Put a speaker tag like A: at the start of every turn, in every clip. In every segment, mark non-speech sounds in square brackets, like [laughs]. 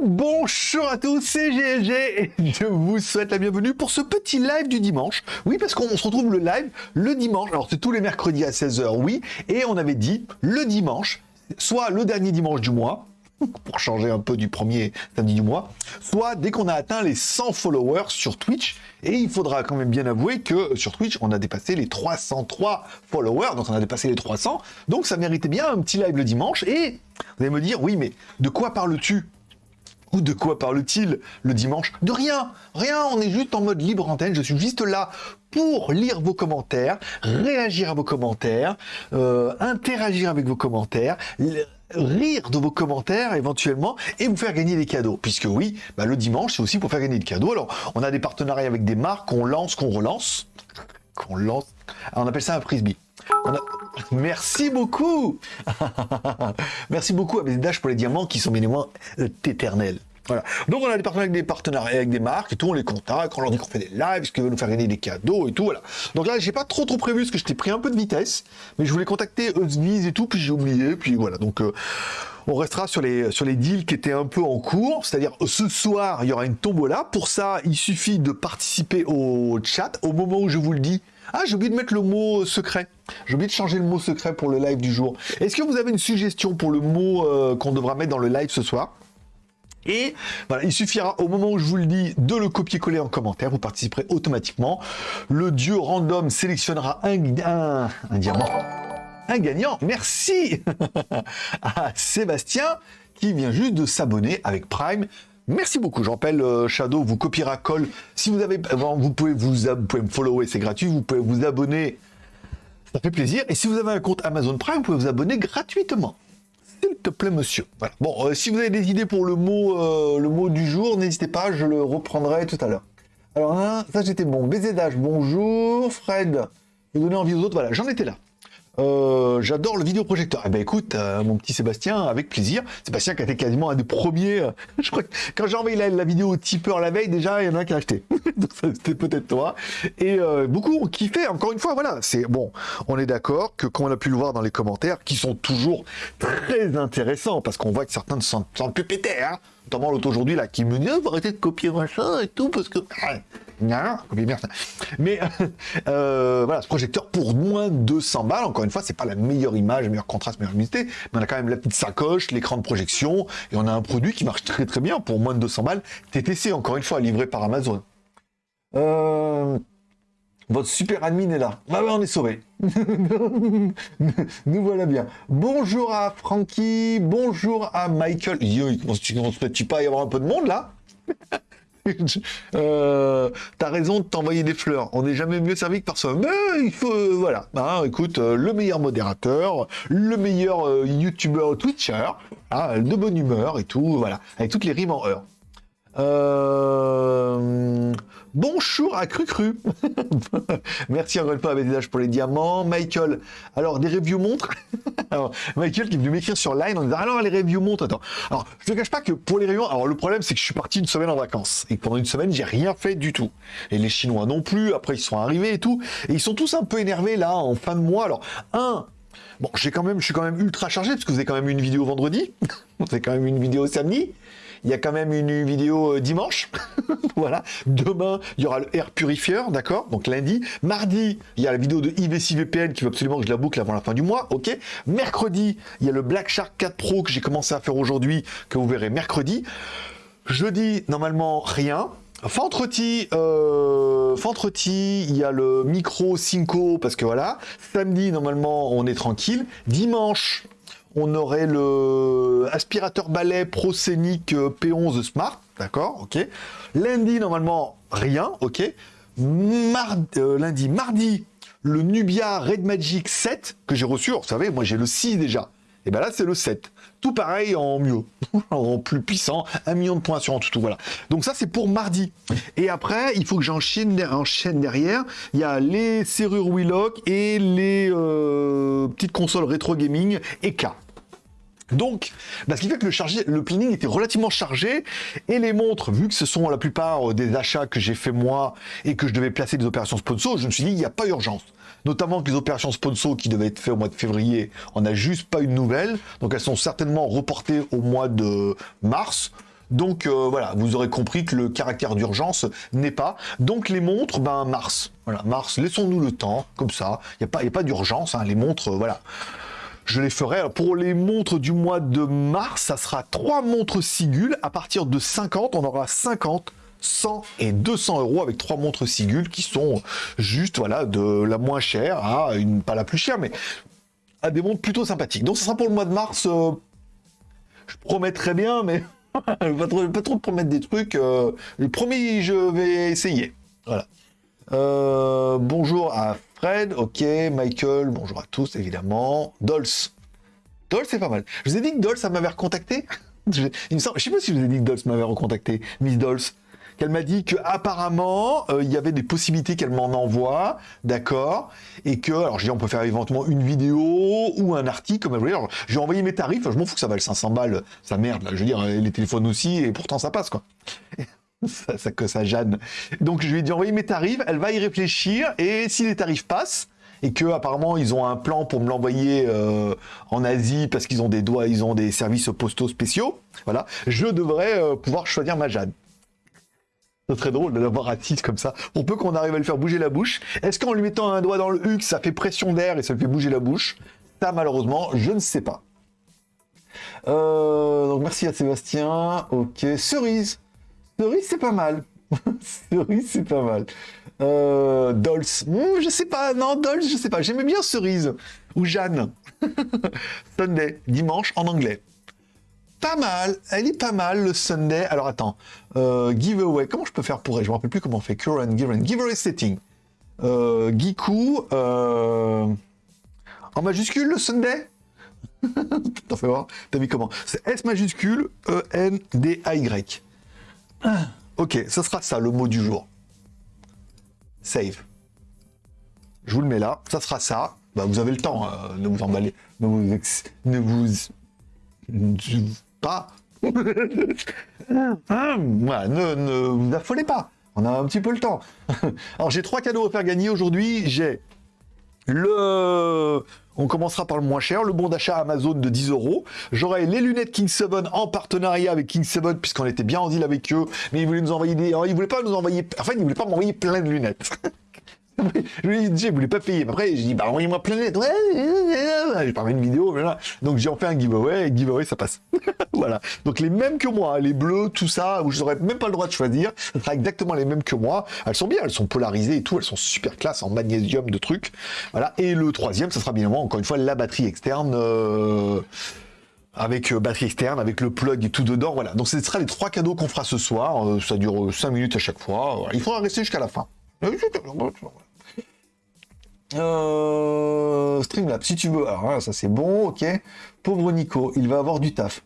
A: Bonjour à tous, c'est GLG et je vous souhaite la bienvenue pour ce petit live du dimanche. Oui, parce qu'on se retrouve le live le dimanche. Alors, c'est tous les mercredis à 16h, oui. Et on avait dit le dimanche, soit le dernier dimanche du mois, [laughs] pour changer un peu du premier samedi du mois, soit dès qu'on a atteint les 100 followers sur Twitch. Et il faudra quand même bien avouer que sur Twitch, on a dépassé les 303 followers, donc on a dépassé les 300. Donc ça méritait bien un petit live le dimanche. Et vous allez me dire, oui, mais de quoi parles-tu? Ou de quoi parle-t-il le dimanche De rien, rien, on est juste en mode libre antenne, je suis juste là pour lire vos commentaires, réagir à vos commentaires, euh, interagir avec vos commentaires, rire de vos commentaires éventuellement et vous faire gagner des cadeaux. Puisque oui, bah, le dimanche c'est aussi pour faire gagner des cadeaux. Alors on a des partenariats avec des marques qu'on lance, qu'on relance, qu'on lance. on appelle ça un frisbee. [laughs] Merci beaucoup [laughs] Merci beaucoup à Dash pour les diamants qui sont bien évidemment éternels. Voilà. Donc on a des partenariats avec des partenariats avec des marques et tout, on les contacte, on leur dit qu'on fait des lives, ce qu'ils veulent nous faire gagner des cadeaux et tout, voilà. Donc là, j'ai pas trop trop prévu parce que je t'ai pris un peu de vitesse, mais je voulais contacter Usviz et tout, puis j'ai oublié, puis voilà. Donc euh, on restera sur les, sur les deals qui étaient un peu en cours, c'est-à-dire ce soir, il y aura une tombola. Pour ça, il suffit de participer au chat au moment où je vous le dis. Ah, j'ai oublié de mettre le mot secret. J'ai oublié de changer le mot secret pour le live du jour. Est-ce que vous avez une suggestion pour le mot euh, qu'on devra mettre dans le live ce soir? Et voilà, il suffira au moment où je vous le dis de le copier-coller en commentaire, vous participerez automatiquement. Le dieu random sélectionnera un, un, diamant. Un gagnant, merci [laughs] à Sébastien qui vient juste de s'abonner avec Prime. Merci beaucoup, j'en rappelle euh, Shadow, vous copiera colle. Si vous avez, vous pouvez vous pouvez me follower, c'est gratuit. Vous pouvez vous abonner, ça fait plaisir. Et si vous avez un compte Amazon Prime, vous pouvez vous abonner gratuitement s'il te plaît, monsieur. Voilà. Bon, euh, si vous avez des idées pour le mot, euh, le mot du jour, n'hésitez pas, je le reprendrai tout à l'heure. Alors, hein, ça, j'étais bon. BZH, bonjour. Fred, je donner envie aux autres. Voilà, j'en étais là. Euh, j'adore le vidéoprojecteur. Eh ben écoute, euh, mon petit Sébastien, avec plaisir. Sébastien qui a été quasiment un des premiers. Euh, [laughs] je crois que quand j'ai envoyé la, vidéo au tipeur la veille, déjà, il y en a un qui a acheté. [laughs] Donc c'était peut-être toi. Et beaucoup ont kiffé. Encore une fois, voilà. C'est bon. On est d'accord que quand on a pu le voir dans les commentaires, qui sont toujours très intéressants, parce qu'on voit que certains ne sentent, plus péter, hein. Notamment l'autre aujourd'hui là, qui me dit, oh, arrêter de copier machin et tout, parce que. Mais euh, voilà, ce projecteur pour moins de 200 balles, encore une fois, c'est pas la meilleure image, le meilleur contraste, meilleure luminosité, mais on a quand même la petite sacoche, l'écran de projection, et on a un produit qui marche très très bien pour moins de 200 balles. TTC, encore une fois, livré par Amazon. Euh, votre super admin est là. Bah, on est sauvé. [laughs] Nous voilà bien. Bonjour à Frankie, bonjour à Michael. Yo, tu ne pas y avoir un peu de monde là [laughs] euh, T'as raison de t'envoyer des fleurs. On n'est jamais mieux servi que par soi. Mais il faut, euh, voilà. Hein, écoute, euh, le meilleur modérateur, le meilleur YouTuber Twitcher, hein, de bonne humeur et tout, voilà, avec toutes les rimes en heure. Bonjour à Cru Cru. [laughs] Merci encore une fois à BDH pour les diamants. Michael, alors des reviews montrent. [laughs] Michael qui est venu m'écrire sur Line en disant alors les reviews montrent. Attends. Alors je ne cache pas que pour les reviews, alors le problème c'est que je suis parti une semaine en vacances et pendant une semaine j'ai rien fait du tout. Et les Chinois non plus. Après ils sont arrivés et tout et ils sont tous un peu énervés là en fin de mois. Alors un, Bon, j'ai quand même, je suis quand même ultra chargé parce que vous avez quand même une vidéo vendredi, [laughs] vous avez quand même une vidéo samedi, il y a quand même une vidéo euh, dimanche. [laughs] voilà. Demain, il y aura le Air Purifier, d'accord Donc lundi. Mardi, il y a la vidéo de IVC-VPN qui veut absolument que je la boucle avant la fin du mois. Ok. Mercredi, il y a le Black Shark 4 Pro que j'ai commencé à faire aujourd'hui, que vous verrez mercredi. Jeudi, normalement, rien. Vendredi, euh, il y a le micro Cinco parce que voilà. Samedi, normalement, on est tranquille. Dimanche, on aurait le aspirateur balai ProScenic euh, P11 Smart, d'accord, ok. Lundi, normalement, rien, ok. Euh, lundi, mardi, le Nubia Red Magic 7 que j'ai reçu. vous savez, moi j'ai le 6 déjà. Et ben là, c'est le 7. Tout pareil en mieux, [laughs] en plus puissant, un million de points sur en tout, voilà. Donc ça, c'est pour mardi. Et après, il faut que j'enchaîne enchaîne derrière. Il y a les serrures Willock et les euh, petites consoles rétro gaming EK. Donc, bah, ce qui fait que le, le planning était relativement chargé et les montres, vu que ce sont la plupart des achats que j'ai fait moi et que je devais placer des opérations sponsor, je me suis dit, il n'y a pas urgence notamment que les opérations sponsor qui devaient être faites au mois de février, on n'a juste pas eu de nouvelles, donc elles sont certainement reportées au mois de mars. Donc euh, voilà, vous aurez compris que le caractère d'urgence n'est pas. Donc les montres, ben mars. Voilà, mars, laissons-nous le temps, comme ça. Il n'y a pas, pas d'urgence, hein, les montres, euh, voilà. Je les ferai. pour les montres du mois de mars, ça sera trois montres Sigul. À partir de 50, on aura 50 100 et 200 euros avec trois montres Sigul qui sont juste voilà de la moins chère à une pas la plus chère mais à des montres plutôt sympathiques. Donc ça sera pour le mois de mars. Euh, je promets très bien, mais [laughs] pas, trop, pas trop promettre des trucs. Euh, le premier, je vais essayer. Voilà. Euh, bonjour à Fred, ok, Michael, bonjour à tous évidemment. Dols. Dols, c'est pas mal. Je vous ai dit que Dols, ça m'avait recontacté. [laughs] je, il me semble, je sais pas si je vous ai dit que Dols m'avait recontacté, Miss Dols qu'elle m'a dit qu'apparemment, euh, il y avait des possibilités qu'elle m'en envoie, d'accord, et que, alors j'ai dit, on peut faire éventuellement une vidéo ou un article, comme elle voulait. J'ai envoyé mes tarifs, je m'en fous que ça vale 500 balles, ça merde, je veux dire, les téléphones aussi, et pourtant ça passe, quoi. [laughs] ça, ça, que ça, Jeanne. Donc je lui ai dit, envoyer mes tarifs, elle va y réfléchir, et si les tarifs passent, et que apparemment ils ont un plan pour me l'envoyer euh, en Asie parce qu'ils ont des doigts, ils ont des services postaux spéciaux. Voilà, je devrais euh, pouvoir choisir ma Jeanne. C'est très drôle de l'avoir assise comme ça. On peut qu'on arrive à le faire bouger la bouche. Est-ce qu'en lui mettant un doigt dans le huc, ça fait pression d'air et ça fait bouger la bouche? Ça, malheureusement, je ne sais pas. Euh, donc merci à Sébastien. Ok, cerise. Cerise, c'est pas mal. [laughs] cerise, c'est pas mal. Euh, Dolls. Hmm, je sais pas. Non, Dolls, je sais pas. J'aimais bien cerise. Ou Jeanne. [laughs] Sunday. Dimanche en anglais pas mal, elle est pas mal le Sunday. Alors attends, euh, giveaway, comment je peux faire pour elle? Je me rappelle plus comment on fait. Current, giveaway, giveaway setting. Euh, Giku, euh, en majuscule le Sunday? [laughs] T'en fais voir, t'as mis comment? C'est S majuscule E-N-D-A-Y. Ok, ce sera ça le mot du jour. Save. Je vous le mets là, ça sera ça. Bah, vous avez le temps, euh, ne vous emballez, ne vous, ne vous pas. [laughs] ne, vous affolez pas. On a un petit peu le temps. [laughs] Alors j'ai trois cadeaux à faire gagner aujourd'hui. J'ai le... On commencera par le moins cher, le bon d'achat Amazon de 10 euros. J'aurai les lunettes King 7 en partenariat avec King 7 puisqu'on était bien en deal avec eux, mais ils voulaient nous envoyer des... ils voulaient pas nous envoyer... Enfin, ils voulaient pas m'envoyer plein de lunettes. [laughs] [laughs] je lui ai dit, je voulais pas payer. Après, j'ai dit, bah, envoyez-moi plein de lettres. Ouais, j'ai une vidéo, voilà. Donc, j'ai en fait un giveaway, et giveaway, ça passe. [laughs] voilà. Donc, les mêmes que moi, les bleus, tout ça, où je n'aurais même pas le droit de choisir, ça sera exactement les mêmes que moi. Elles sont bien, elles sont polarisées et tout, elles sont super classe en magnésium de trucs. Voilà. Et le troisième, ça sera bien évidemment, encore une fois, la batterie externe, euh, avec euh, batterie externe, avec le plug et tout dedans. Voilà. Donc, ce sera les trois cadeaux qu'on fera ce soir. Euh, ça dure 5 minutes à chaque fois. Il faudra rester jusqu'à la fin. Euh, Streamlab, si tu veux. Alors hein, ça c'est bon, ok. Pauvre Nico, il va avoir du taf.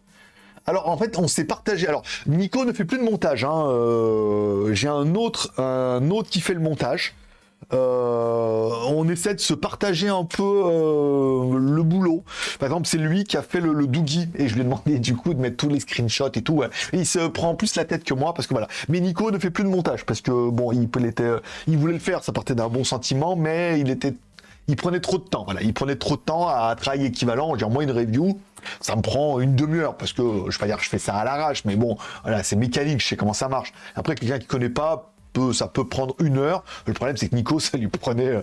A: Alors en fait, on s'est partagé. Alors Nico ne fait plus de montage. Hein. Euh, j'ai un autre, un autre qui fait le montage. Euh, on essaie de se partager un peu euh, le boulot. Par exemple, c'est lui qui a fait le, le, Doogie et je lui ai demandé du coup de mettre tous les screenshots et tout. il se prend plus la tête que moi parce que voilà. Mais Nico ne fait plus de montage parce que bon, il, était, il voulait le faire, ça partait d'un bon sentiment, mais il était il prenait trop de temps. Voilà, il prenait trop de temps à travail équivalent. Dire moi une review, ça me prend une demi-heure parce que je vais pas dire que je fais ça à l'arrache, mais bon, voilà, c'est mécanique, je sais comment ça marche. Après, quelqu'un qui connaît pas ça peut prendre une heure. Le problème, c'est que Nico, ça lui prenait euh,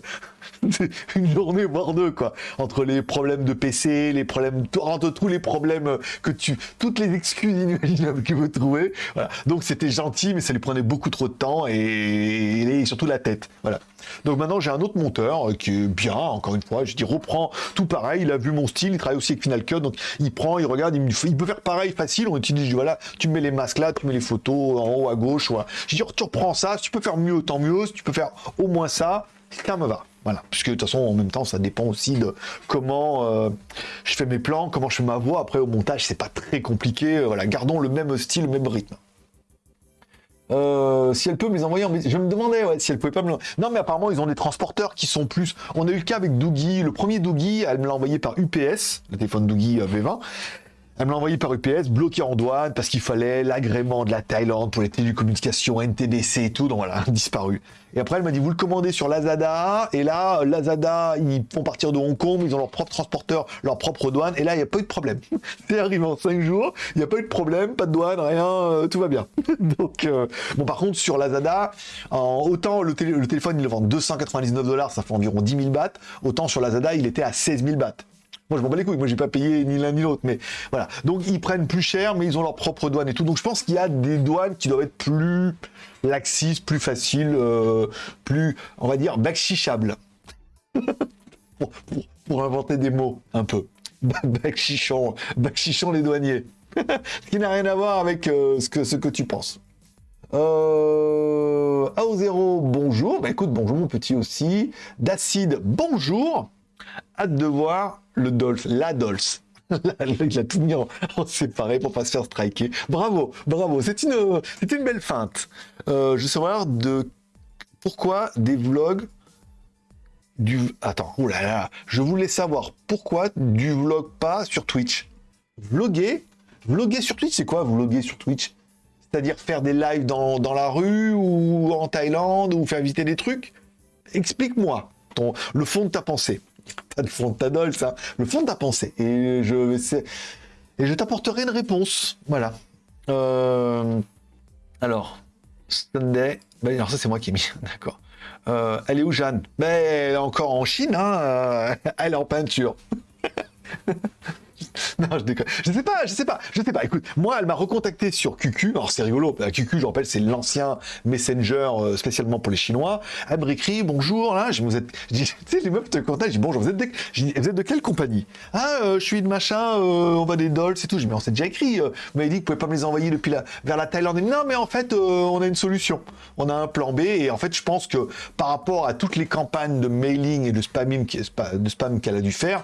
A: [laughs] une journée, voire deux, quoi. Entre les problèmes de PC, les problèmes, entre tous les problèmes que tu, toutes les excuses inimaginables que vous trouvez. Voilà. Donc, c'était gentil, mais ça lui prenait beaucoup trop de temps et, et surtout la tête. Voilà. Donc maintenant j'ai un autre monteur qui est bien, encore une fois, je dis reprend tout pareil, il a vu mon style, il travaille aussi avec Final Cut, donc il prend, il regarde, il, il peut faire pareil facile, on utilise, voilà, tu mets les masques là, tu mets les photos en haut à gauche, voilà. je dis tu reprends ça, si tu peux faire mieux, tant mieux, si tu peux faire au moins ça, ça me va. Voilà, puisque de toute façon, en même temps, ça dépend aussi de comment euh, je fais mes plans, comment je fais ma voix. Après, au montage, c'est pas très compliqué. Voilà, gardons le même style, le même rythme. Euh, si elle peut me les envoyer en... Je me demandais ouais, si elle pouvait pas me... Non, mais apparemment, ils ont des transporteurs qui sont plus... On a eu le cas avec Doogie. Le premier Doogie, elle me l'a envoyé par UPS, le téléphone Doogie euh, V20. Elle me l'a envoyé par UPS, bloqué en douane parce qu'il fallait l'agrément de la Thaïlande pour les télécommunications, NTDC et tout. Donc voilà, [laughs] disparu. Et après, elle m'a dit, vous le commandez sur Lazada. Et là, Lazada, ils font partir de Hong Kong, ils ont leur propre transporteur, leur propre douane. Et là, il n'y a pas eu de problème. [laughs] C'est arrivé en 5 jours, il n'y a pas eu de problème, pas de douane, rien, euh, tout va bien. [laughs] Donc, euh, bon, par contre, sur Lazada, en, autant le, téléphone, il le vend 299 dollars, ça fait environ 10 000 bahts. Autant sur Lazada, il était à 16 000 bahts. Moi, je m'en bats les couilles. Moi, j'ai pas payé ni l'un ni l'autre. Mais voilà. Donc, ils prennent plus cher, mais ils ont leur propre douane et tout. Donc, je pense qu'il y a des douanes qui doivent être plus laxistes, plus faciles, euh, plus, on va dire, backchichables. [laughs] pour, inventer des mots, un peu. [laughs] Backchichon, backchichon les douaniers. [laughs] ce qui n'a rien à voir avec euh, ce, que, ce que tu penses. Euh... AO0, bonjour. Bah écoute, bonjour mon petit aussi. D'acide, bonjour. Hâte de voir le Dolph, la Dolph. Il a tout mis en, séparé pour pas se faire striker. Bravo, bravo. C'est une, une belle feinte. Euh, je savoir de pourquoi des vlogs. Attends, oulala. Là là. Je voulais savoir pourquoi du vlog pas sur Twitch. Vloguer Vloguer sur Twitch, c'est quoi vloguer sur Twitch? C'est-à-dire faire des lives dans, dans, la rue ou en Thaïlande ou faire visiter des trucs? Explique-moi le fond de ta pensée pas de fond de ta ça, le fond de ta pensée. Et je, et je t'apporterai une réponse. Voilà. Euh, alors, Sunday. Ben, alors ça c'est moi qui ai mis, [laughs] d'accord. Euh, elle est où Jeanne? Ben, Elle est encore en Chine, hein. [laughs] elle est en peinture. [laughs] [laughs] non, je déconne. Je sais pas, je sais pas, je sais pas. Écoute, moi, elle m'a recontacté sur QQ. Alors, c'est rigolo. QQ, je rappelle, c'est l'ancien Messenger euh, spécialement pour les Chinois. Elle me écrit bonjour, là. Je vous êtes, [laughs] tu sais, les meufs te contactent. Je dis bonjour, vous êtes de, quelle compagnie Ah, euh, je suis de machin, euh, on va des dolls et tout. Je dis, mais on s'est déjà écrit. vous m'avez dit que vous pouvez pas me les envoyer depuis la, vers la Thaïlande. non, mais en fait, on a une solution. On a un plan B. Et en fait, je pense que par rapport à toutes les campagnes de mailing et de spamming, de spam qu'elle a dû faire,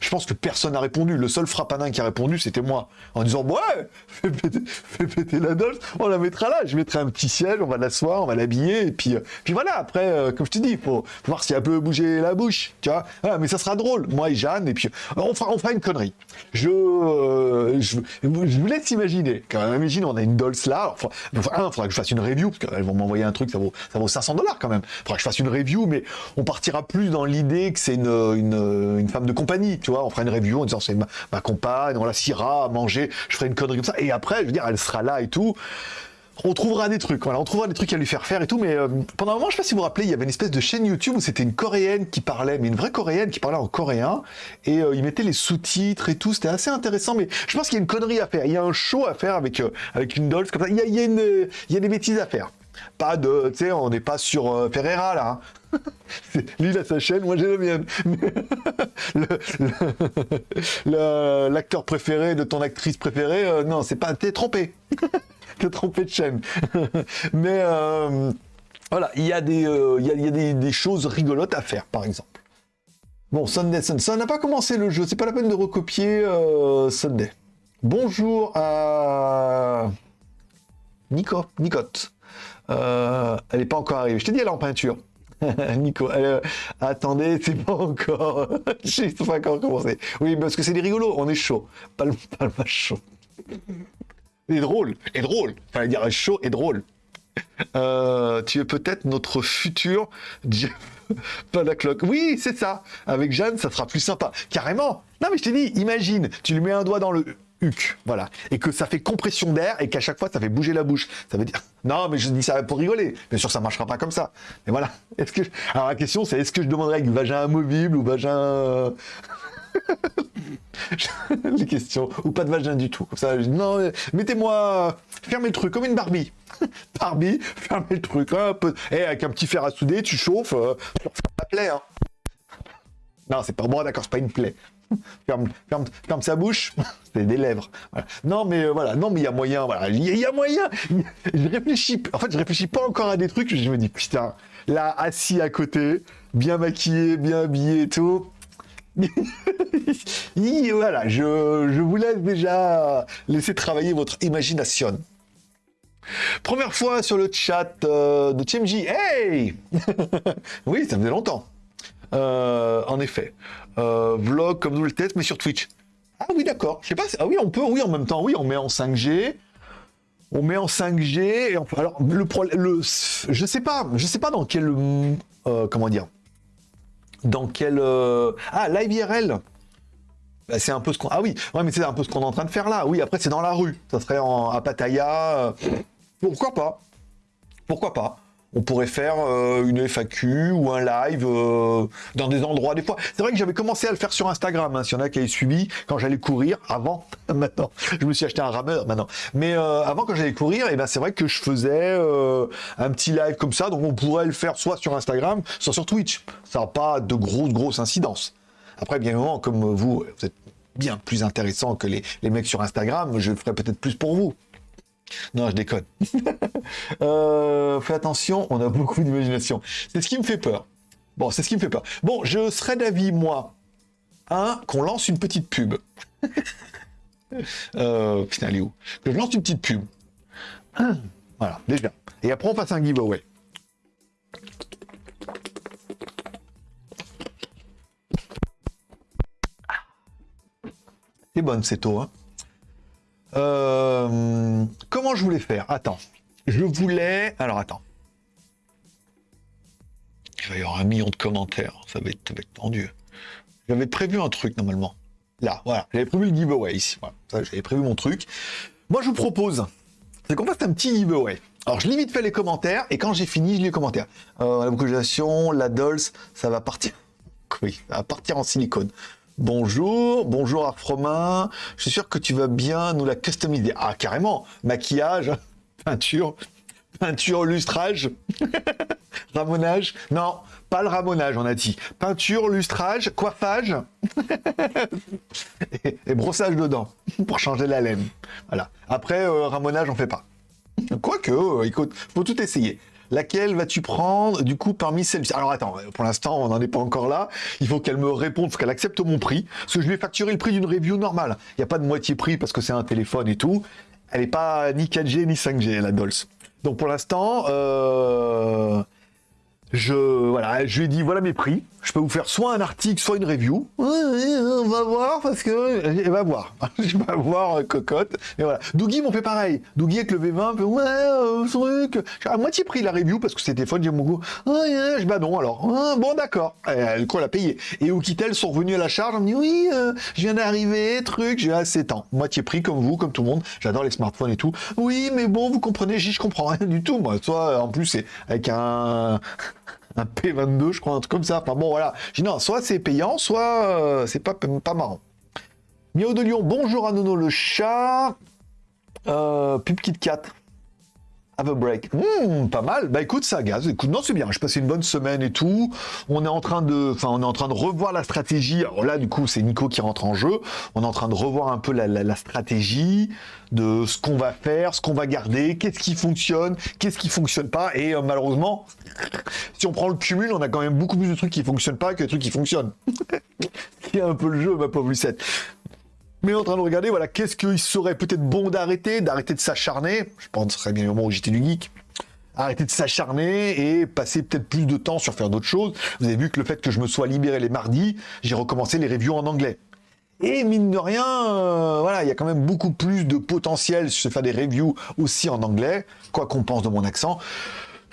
A: je pense que personne n'a répondu. Le seul frappanin qui a répondu, c'était moi. En disant, ouais, [laughs] fais péter, la Dolce, on la mettra là. Je mettrai un petit siège, on va l'asseoir, on va l'habiller. Et puis, euh, puis voilà, après, euh, comme je te dis, faut, faut voir si elle peut bouger la bouche. Tu vois mais ça sera drôle. Moi et Jeanne, et puis on fera, on fera une connerie. Je, euh, je, vous laisse imaginer. Quand même, imagine, on a une Dolce là. Enfin, un, il faudra que je fasse une review, parce qu'elles vont m'envoyer un truc, ça vaut, ça vaut 500 dollars quand même. Il faudra que je fasse une review, mais on partira plus dans l'idée que c'est une, une, une, femme de compagnie on fera une review en disant c'est ma, compagne, on la sciera à manger, je ferai une connerie comme ça. Et après, je veux dire, elle sera là et tout on trouvera des trucs, voilà, on trouvera des trucs à lui faire faire et tout, mais euh, pendant un moment, je sais pas si vous vous rappelez, il y avait une espèce de chaîne YouTube où c'était une coréenne qui parlait, mais une vraie coréenne qui parlait en coréen, et euh, il mettait les sous-titres et tout, c'était assez intéressant, mais je pense qu'il y a une connerie à faire, il y a un show à faire avec, euh, une Dolce comme ça, une, il y a des bêtises à faire. Pas de, tu sais, on n'est pas sur Ferreira là. Hein. [laughs] Lui, il a sa chaîne, moi j'ai la mienne. [laughs] L'acteur préféré de ton actrice préférée, euh, non, c'est pas. T'es trompé. [laughs] T'es trompé de chaîne. Mais euh, voilà, il y a, des, euh, y a, des, choses rigolotes à faire, par exemple. Bon, Sunday, ça n'a pas commencé le jeu, c'est pas la peine de recopier Sunday. Bonjour à Nico, Nicotte. elle n'est pas encore arrivée. Je t'ai dit, elle est en peinture. [laughs] Nico, euh, attendez, c'est pas encore. [laughs] Je sais pas encore commencé. Oui, parce que c'est des rigolos, on est chaud. Pas le, pas le chaud. Et drôle, et drôle. Enfin, dire chaud et drôle. Euh, tu es peut-être notre futur [laughs] pas la cloque. Oui, c'est ça. Avec Jeanne, ça sera plus sympa. Carrément. Non, mais je t'ai dit, imagine, tu lui mets un doigt dans le voilà. Et que ça fait compression d'air et qu'à chaque fois, ça fait bouger la bouche. Ça veut dire, [laughs] non, mais je dis ça pour rigoler. Bien sûr, ça marchera pas comme ça. Mais voilà. [laughs] Est-ce que, alors la question, c'est est-ce que je demanderais avec vagin amovible ou vagin, [laughs] les questions, ou pas de vagin du tout. Comme ça, non, mettez-moi, fermez le truc comme une Barbie. Barbie, fermez le truc, un peu, et avec un petit fer à souder, tu chauffes, euh, la plaie, hein. Non, c'est pas bon, d'accord, c'est pas une plaie. [laughs] ferme, sa bouche, [laughs] c'est des lèvres. Non, mais euh, voilà, non, mais il y a moyen, voilà, il y, a moyen. [laughs] Je réfléchis, en fait, je réfléchis pas encore à des trucs, je me dis, putain, là, assis à côté, bien maquillé, bien habillé et tout. voilà, je, je, vous laisse déjà laisser travailler votre imagination. Première fois sur le chat euh, de TMJ. Hey Oui, ça faisait longtemps. Euh, en effet. Euh, vlog comme double test, mais sur Twitch. Ah oui, d'accord. Je sais pas. Ah oui, on peut. Oui, en même temps, oui, on met en 5G. On met en 5G. Et on... Alors, le problème, le... je sais pas. Je sais pas dans quel. Euh, comment dire Dans quel. Euh... Ah, live IRL. Bah, c'est un peu ce qu'on. Ah oui, ouais, mais c'est un peu ce qu'on est en train de faire là. Oui, après, c'est dans la rue. Ça serait en... à Pattaya. Pourquoi pas? Pourquoi pas? On pourrait faire euh, une FAQ ou un live euh, dans des endroits des fois. C'est vrai que j'avais commencé à le faire sur Instagram, hein, s'il y en a qui avaient suivi quand j'allais courir avant. [laughs] maintenant, je me suis acheté un rameur maintenant. Mais euh, avant quand j'allais courir, et eh ben c'est vrai que je faisais un petit live comme ça, donc on pourrait le faire soit sur Instagram, soit sur Twitch. Ça n'a pas de grosses grosses incidences. Après, bien évidemment, comme vous, vous êtes bien plus intéressant que les, les mecs sur Instagram, je ferai peut-être plus pour vous. Non, je déconne. [laughs] Euh, fais attention, on a beaucoup d'imagination. C'est ce qui me fait peur. Bon, c'est ce qui me fait peur. Bon, je serais d'avis, moi, un, qu'on lance une petite pub. [laughs] euh, putain, elle est où? Que je lance une petite pub. [clears throat] Voilà, déjà. Et après, on fasse un giveaway. C'est bonne cette eau, hein euh, comment je voulais faire? Attends. Je voulais... Alors, attends. Il va y avoir un million de commentaires. Ça va être, tendu. J'avais prévu un truc, normalement. Là, voilà. J'avais prévu le giveaway ici. J'avais prévu mon truc. Moi, je vous propose, c'est qu'on fasse un petit giveaway. Alors, je limite fait les commentaires, et quand j'ai fini, je lis les commentaires. Euh, la vocalisation, la Dolls, ça va partir... [laughs] Oui, ça va partir en silicone. Bonjour, bonjour Arfromain, je suis sûr que tu vas bien nous la customiser. Ah, carrément, maquillage, [laughs] peinture, peinture, lustrage, [laughs] ramonage. Non, pas le ramonage, on a dit. Peinture, lustrage, coiffage [laughs] et, brossage dedans pour changer la laine. Voilà. Après, euh, ramonage, on fait pas. Quoique, euh, écoute, faut tout essayer. Laquelle vas-tu prendre du coup parmi celles-ci? Alors attends, pour l'instant on n'en est pas encore là. Il faut qu'elle me réponde, faut qu'elle accepte mon prix. Parce que je lui ai facturé le prix d'une review normale. Il n'y a pas de moitié prix parce que c'est un téléphone et tout. Elle n'est pas ni 4G ni 5G la Dolce. Donc pour l'instant, euh, je, voilà, je lui ai dit voilà mes prix. Je peux vous faire soit un article, soit une review. on va voir parce que elle va voir. [laughs] je vais voir euh, cocotte. Et voilà. Dougie m'ont fait pareil. Dougie avec le V20, fait, ouais, euh, truc. À moitié pris la review parce que c'était téléphone, j'ai mon goût. bah non alors. Bon d'accord. Elle quoi l'a payé. Et Oukitel sont revenus à la charge. On me dit oui, euh, je viens d'arriver, truc. J'ai assez temps. Moitié prix comme vous, comme tout le monde. J'adore les smartphones et tout. Oui, mais bon, vous comprenez, je comprends rien du tout. Moi, soit en plus c'est avec un un P22, je crois, un truc comme ça. Enfin bon, voilà. Je non, soit c'est payant, soit euh, c'est pas, pas marrant. Miao de Lyon, bonjour à Nono le chat. Euh, Pub Kit 4. Have a break. Hmm, pas mal. Bah écoute, ça gaz. Écoute, non, c'est bien. Je passé une bonne semaine et tout. On est en train de, enfin, on est en train de revoir la stratégie. Alors là, du coup, c'est Nico qui rentre en jeu. On est en train de revoir un peu la, stratégie de ce qu'on va faire, ce qu'on va garder, qu'est-ce qui fonctionne, qu'est-ce qui fonctionne pas. Et euh, malheureusement, si on prend le cumul, on a quand même beaucoup plus de trucs qui fonctionnent pas que de trucs qui fonctionnent. [laughs] C'est un peu le jeu, ma pauvre Lucette mais en train de regarder, voilà, qu'est-ce qu'il serait peut-être bon d'arrêter, d'arrêter de s'acharner. Je pense que ce serait bien le moment où j'étais du geek. Arrêter de s'acharner et passer peut-être plus de temps sur faire d'autres choses. Vous avez vu que le fait que je me sois libéré les mardis, j'ai recommencé les reviews en anglais. Et mine de rien, euh, voilà, il y a quand même beaucoup plus de potentiel je fais des reviews aussi en anglais, quoi qu'on pense de mon accent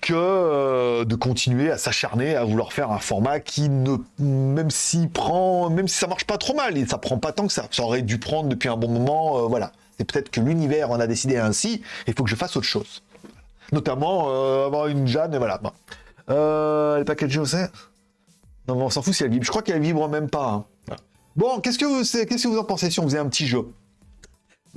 A: que euh, de continuer à s'acharner à vouloir faire un format qui ne même si prend même si ça marche pas trop mal et ça prend pas tant que ça. Ça aurait dû prendre depuis un bon moment euh, voilà. C'est peut-être que l'univers en a décidé ainsi il faut que je fasse autre chose. Notamment euh, avoir une Jeanne et voilà bon. euh, les packaging non mais on s'en fout si elle vibre. Je crois qu'elle vibre même pas hein. bon qu'est-ce que vous qu'est-ce que vous en pensez si on faisait un petit jeu?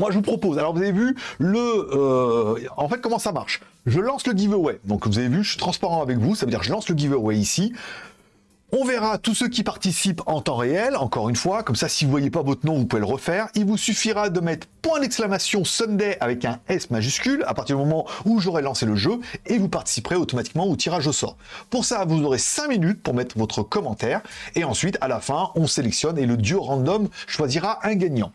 A: Moi, je vous propose. Alors, vous avez vu le. Euh, en fait, comment ça marche? Je lance le giveaway. Donc, vous avez vu, je suis transparent avec vous. Ça veut dire que je lance le giveaway ici. On verra tous ceux qui participent en temps réel, encore une fois, comme ça si vous voyez pas votre nom, vous pouvez le refaire. Il vous suffira de mettre point d'exclamation Sunday avec un S majuscule à partir du moment où j'aurai lancé le jeu et vous participerez automatiquement au tirage au sort. Pour ça, vous aurez 5 minutes pour mettre votre commentaire et ensuite, à la fin, on sélectionne et le duo random choisira un gagnant.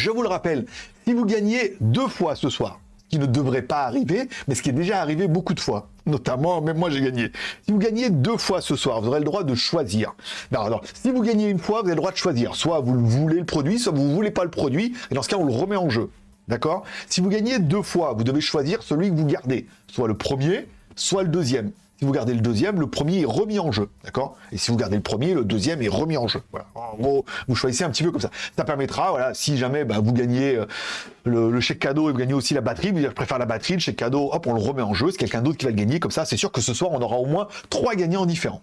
A: Je vous le rappelle, si vous gagnez deux fois ce soir, qui ne devrait pas arriver, mais ce qui est déjà arrivé beaucoup de fois. Notamment, même moi j'ai gagné. Si vous gagnez deux fois ce soir, vous aurez le droit de choisir. Alors, si vous gagnez une fois, vous avez le droit de choisir. Soit vous voulez le produit, soit vous ne voulez pas le produit, et dans ce cas, on le remet en jeu. D'accord? Si vous gagnez deux fois, vous devez choisir celui que vous gardez. Soit le premier, soit le deuxième. Si vous gardez le deuxième, le premier est remis en jeu, d'accord? Et si vous gardez le premier, le deuxième est remis en jeu. En gros, vous choisissez un petit peu comme ça. Ça permettra, voilà, si jamais bah, vous gagnez euh, le, chèque cadeau et vous gagnez aussi la batterie, vous dire je préfère la batterie, le chèque cadeau, hop, on le remet en jeu, c'est quelqu'un d'autre qui va le gagner, comme ça, c'est sûr que ce soir, on aura au moins trois gagnants différents.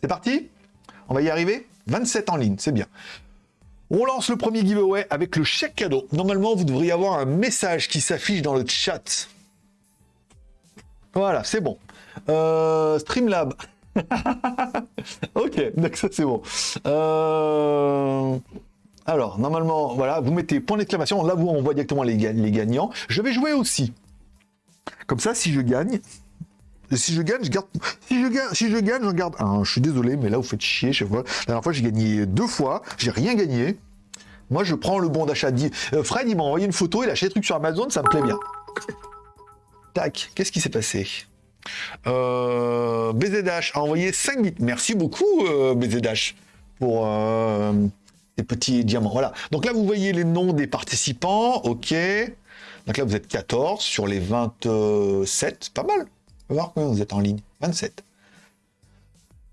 A: C'est parti? On va y arriver? 27 en ligne, c'est bien. On lance le premier giveaway avec le chèque cadeau. Normalement, vous devriez avoir un message qui s'affiche dans le chat. Voilà, c'est bon. Euh, Streamlab. [laughs] ok, donc ça c'est bon. Euh, alors, normalement, voilà, vous mettez point d'exclamation. Là, vous, on directement les, gagnants. Je vais jouer aussi. Comme ça, si je gagne, si je gagne, je garde. Si je gagne, si je gagne, j'en garde. Je suis désolé, mais là vous faites chier. La dernière fois, j'ai gagné deux fois. J'ai rien gagné. Moi, je prends le bon d'achat. Euh, Fred, il m'a envoyé une photo. Il a acheté des trucs sur Amazon. Ça me plaît bien. Tac. Qu'est-ce qui s'est passé? Euh, BZH a envoyé 5 bits. Merci beaucoup, euh, BZH, pour euh, les petits diamants. Voilà. Donc là, vous voyez les noms des participants. OK. Donc là, vous êtes 14 sur les 27. Pas mal. On va voir combien vous êtes en ligne. 27.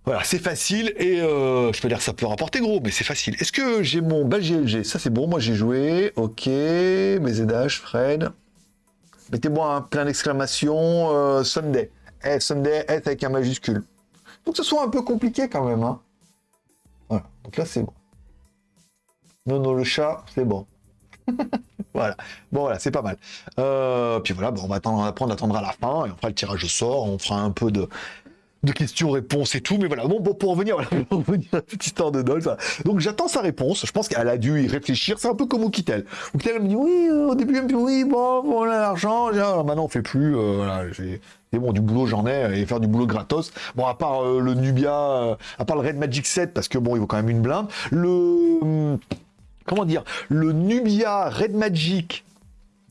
A: Voilà, c'est facile et euh, je peux dire que ça peut rapporter gros, mais c'est facile. Est-ce que j'ai mon bal GLG Ça c'est bon, moi j'ai joué. Ok, mes Fred. Mettez-moi un plein d'exclamation Sunday. S, Sunday, S avec un majuscule. Que ce soit un peu compliqué quand même. Hein. Voilà, donc là c'est bon. Non, non, le chat, c'est bon. [laughs] voilà. Bon, voilà, c'est pas mal. Euh, puis voilà, bon, on va attendre à la fin et on fera le tirage au sort. On fera un peu de, de questions-réponses et tout. Mais voilà, bon, [laughs] pour revenir, à la petite histoire de Dolph. Donc j'attends sa réponse. Je pense qu'elle a dû y réfléchir. C'est un peu comme Oukitel. Oukitel me dit oui, euh, au début, elle me dit oui, bon, voilà l'argent. Maintenant, on fait plus. Euh, voilà, c'est bon, du boulot, j'en ai, et faire du boulot gratos. Bon, à part euh, le Nubia, à part le Red Magic 7, parce que bon, il vaut quand même une blinde. Le. Hum, comment dire? Le Nubia Red Magic.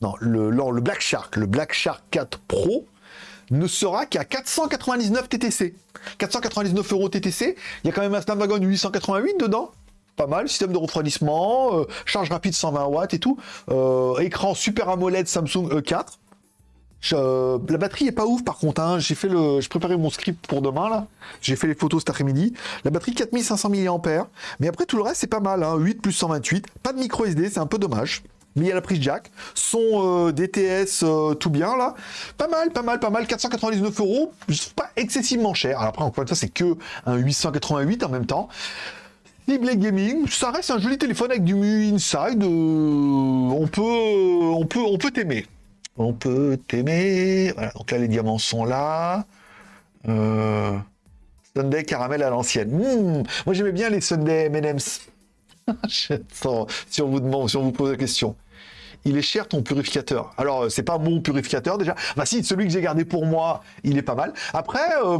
A: Non, le, le Black Shark, le Black Shark 4 Pro, ne sera qu'à 499 TTC. 499 euros TTC, il y a quand même un Snapdragon 888 dedans. Pas mal, système de refroidissement, euh, charge rapide 120 watts et tout. Euh, écran Super AMOLED Samsung E4. la batterie est pas ouf par contre. Hein. J'ai fait le, je préparais mon script pour demain là. J'ai fait les photos cet après-midi. La batterie 4500 mAh. Mais après tout le reste c'est pas mal. 8 hein. plus 128. Pas de micro SD, c'est un peu dommage mais il y a la prise jack, son euh, DTS euh, tout bien là, pas mal, pas mal, pas mal, 499 euros, pas excessivement cher. Alors après encore une fois c'est que un 888 en même temps. Ciblé gaming, ça reste un joli téléphone avec du inside. Euh, on peut, on peut, on peut t'aimer. On peut t'aimer. Voilà, donc là les diamants sont là. Sunday caramel à l'ancienne. Hmm, moi j'aimais bien les Sunday M&M's. [laughs] si on vous demande, si on vous pose la question il est cher ton purificateur. Alors, euh, c'est pas mon purificateur déjà. Bah si, celui que j'ai gardé pour moi, il est pas mal. Après, euh,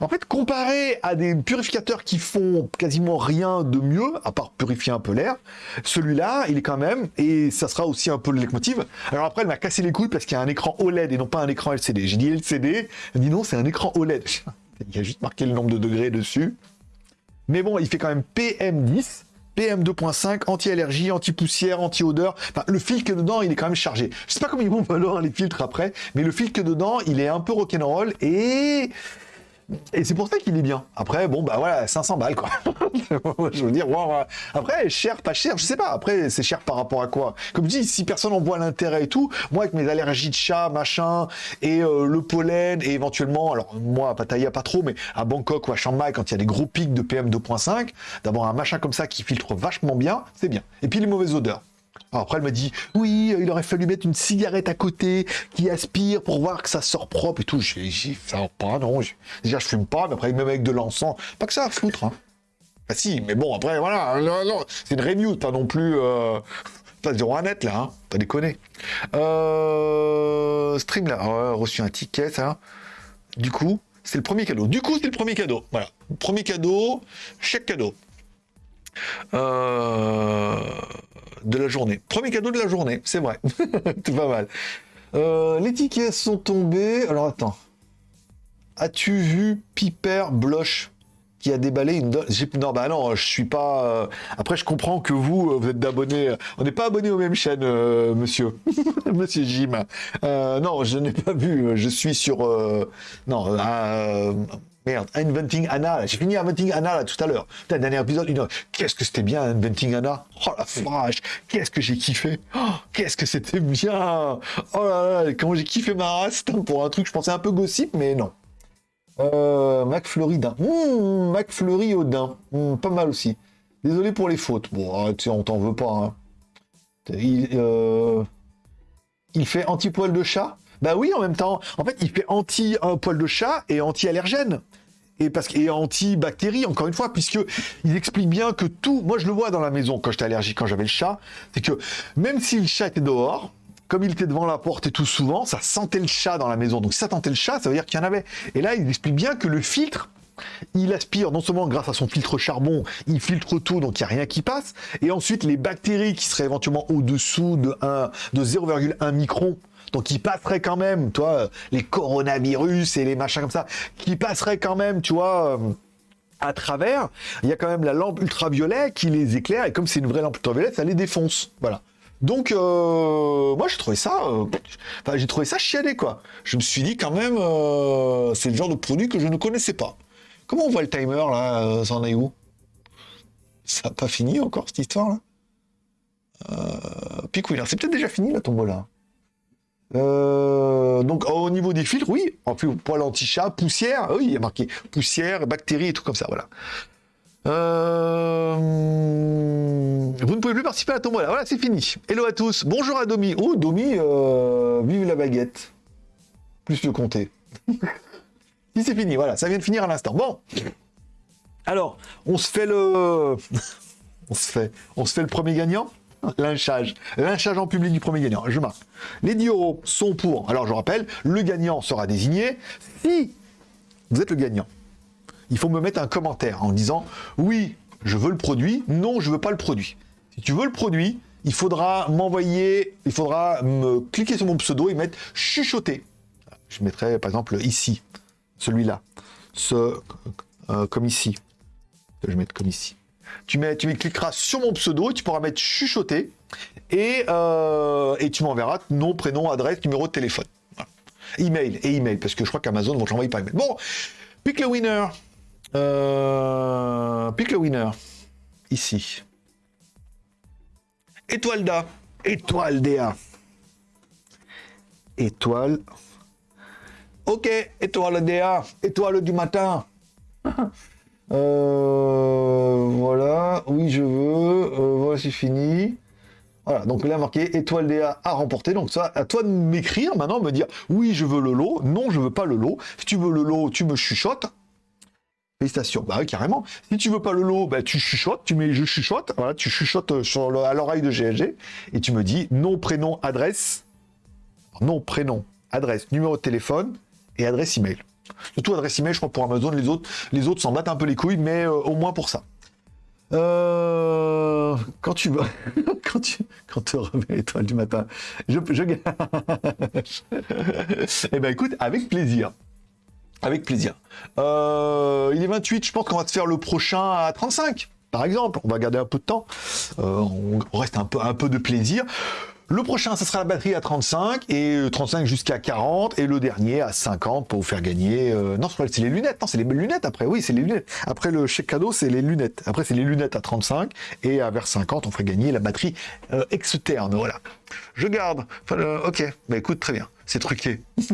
A: en fait, comparé à des purificateurs qui font quasiment rien de mieux, à part purifier un peu l'air, celui-là, il est quand même, et ça sera aussi un peu le leitmotiv. Alors après, elle m'a cassé les couilles parce qu'il y a un écran OLED et non pas un écran LCD. J'ai dit LCD, elle dit non, c'est un écran OLED. [laughs] Il y a juste marqué le nombre de degrés dessus. Mais bon, il fait quand même PM10. PM2.5, anti-allergie, anti-poussière, anti-odeur. Enfin, le filtre dedans, il est quand même chargé. Je sais pas comment ils vont [laughs] valoir les filtres après, mais le filtre dedans, il est un peu rock'n'roll et et c'est pour ça qu'il est bien. Après, bon, bah voilà, 500 balles, quoi. [laughs] je veux dire, après, cher, pas cher, je sais pas. Après, c'est cher par rapport à quoi? Comme je dis, si personne en voit l'intérêt et tout, moi, avec mes allergies de chat, machin, et euh, le pollen, et éventuellement, alors moi, à Pattaya, pas trop, mais à Bangkok ou à Chiang Mai, quand il y a des gros pics de PM 2.5, d'avoir un machin comme ça qui filtre vachement bien, c'est bien. Et puis les mauvaises odeurs après, elle m'a dit, oui, il aurait fallu mettre une cigarette à côté qui aspire pour voir que ça sort propre et tout. J'ai dit, ça pas, non. Déjà, je fume pas, mais après, même avec de l'encens, pas que ça à foutre. Hein. Bah si, mais bon, après, voilà, c'est une review, pas non plus... Euh... Pas de net là, hein, pas déconner. Euh... Stream là, reçu un ticket, ça. Du coup, c'est le premier cadeau. Du coup, c'est le premier cadeau. Voilà. Premier cadeau, chèque cadeau. Euh de la journée. Premier cadeau de la journée, c'est vrai. [laughs] c'est pas mal. Euh, les tickets sont tombés. Alors attends. As-tu vu Piper Bloch qui a déballé une Non, bah non, je suis pas. Euh, Après, je comprends que vous, euh, vous êtes d'abonnés. On n'est pas abonnés aux mêmes chaînes, monsieur. [laughs] monsieur Jim. non, je n'ai pas vu. Je suis sur. Non, Merde, Inventing Anna, j'ai fini Inventing Anna tout à l'heure. Putain, dernier épisode, une Qu'est-ce que c'était bien Inventing Anna Oh la vache, qu'est-ce que j'ai kiffé oh, Qu'est-ce que c'était bien Oh là là, comment j'ai kiffé ma race pour un truc, je pensais un peu gossip, mais non. Euh, McFlurry d'un. Mmh, McFlurry au daim. Mmh, pas mal aussi. Désolé pour les fautes. Bon, ah, tu sais, on t'en veut pas. Hein. Il, euh, il fait anti-poil de chat bah oui, en même temps. En fait, il fait anti-poil de chat et anti-allergène et parce est anti-bactéries, encore une fois, puisque il explique bien que tout, moi je le vois dans la maison quand j'étais allergique, quand j'avais le chat, c'est que même si le chat était dehors, comme il était devant la porte et tout souvent, ça sentait le chat dans la maison. Donc si ça sentait le chat, ça veut dire qu'il y en avait. Et là, il explique bien que le filtre, il aspire non seulement grâce à son filtre charbon, il filtre tout, donc il n'y a rien qui passe. Et ensuite, les bactéries qui seraient éventuellement au-dessous de, de 0,1 micron, donc il passerait quand même, toi, les coronavirus et les machins comme ça, qui passeraient quand même, tu vois, euh, à travers. Il y a quand même la lampe ultraviolet qui les éclaire, et comme c'est une vraie lampe ultraviolet, ça les défonce. Voilà. Donc, euh, moi, j'ai trouvé ça, euh, j'ai trouvé ça chialé, quoi. Je me suis dit quand même, c'est le genre de produit que je ne connaissais pas. Comment on voit le timer là Ça en Ça n'a pas fini encore cette histoire là? Euh, c'est peut-être déjà fini la tombola. Euh, donc au niveau des filtres, oui, en plus poil anti-chat, poussière, oui, il y a marqué poussière, bactéries et tout comme ça, voilà. Euh, vous ne pouvez plus participer à la tombola, voilà, c'est fini. Hello à tous, bonjour à Domi. Oh, Domi, euh, vive la baguette. Plus le compter. [laughs] si c'est fini, voilà, ça vient de finir à l'instant. Bon, alors, on se fait le... [laughs] on se fait le premier gagnant? Lynchage. Lynchage en public du premier gagnant. Je marque. Les 10 euros sont pour. Alors je rappelle, le gagnant sera désigné si vous êtes le gagnant. Il faut me mettre un commentaire en disant oui, je veux le produit, non, je veux pas le produit. Si tu veux le produit, il faudra m'envoyer, il faudra me cliquer sur mon pseudo et mettre chuchoter. Je mettrai par exemple ici, celui-là, ce euh, comme ici. Je vais mettre comme ici tu, mets, tu cliqueras sur mon pseudo, tu pourras mettre chuchoter, et, euh, et tu m'enverras nom, prénom, adresse, numéro de téléphone. Email, et email, parce que je crois qu'Amazon vont te l'envoyer par email. Bon, pick le winner. Euh, pick le winner. Ici. Étoile d'A. Étoile DA. Étoile. Ok, étoile DA. Étoile du matin. [laughs] Euh, voilà, oui je veux, euh, voilà c'est fini. Voilà, donc là marqué étoile DA à remporter. Donc ça, à toi de m'écrire maintenant, me dire oui je veux le lot, non je veux pas le lot. Si tu veux le lot, tu me chuchotes. Félicitations. Bah oui, carrément. Si tu veux pas le lot, bah, tu chuchotes, tu mets je chuchote, voilà, tu chuchotes à l'oreille de GLG et tu me dis nom, prénom, adresse, nom, prénom, adresse, numéro de téléphone et adresse email. Surtout adresse email, je crois, pour Amazon, les autres les autres s'en battent un peu les couilles, mais euh, au moins pour ça. Euh, quand tu vas, [laughs] quand tu, quand te du matin, je, je... [laughs] eh ben écoute, avec plaisir. Avec plaisir. Euh, il est 28, je pense qu'on va te faire le prochain à 35, par exemple. On va garder un peu de temps. on reste un peu, un peu de plaisir. Le prochain, ça sera la batterie à 35 et 35 jusqu'à 40 et le dernier à 50 pour vous faire gagner. Euh, non, c'est les lunettes. Non, c'est les lunettes après. Oui, c'est les lunettes. Après le chèque cadeau, c'est les lunettes. Après, c'est les lunettes à 35 et à vers 50, on ferait gagner la batterie euh, externe. Voilà. Je garde. Euh, ok. Bah écoute, très bien. C'est truqué. [laughs]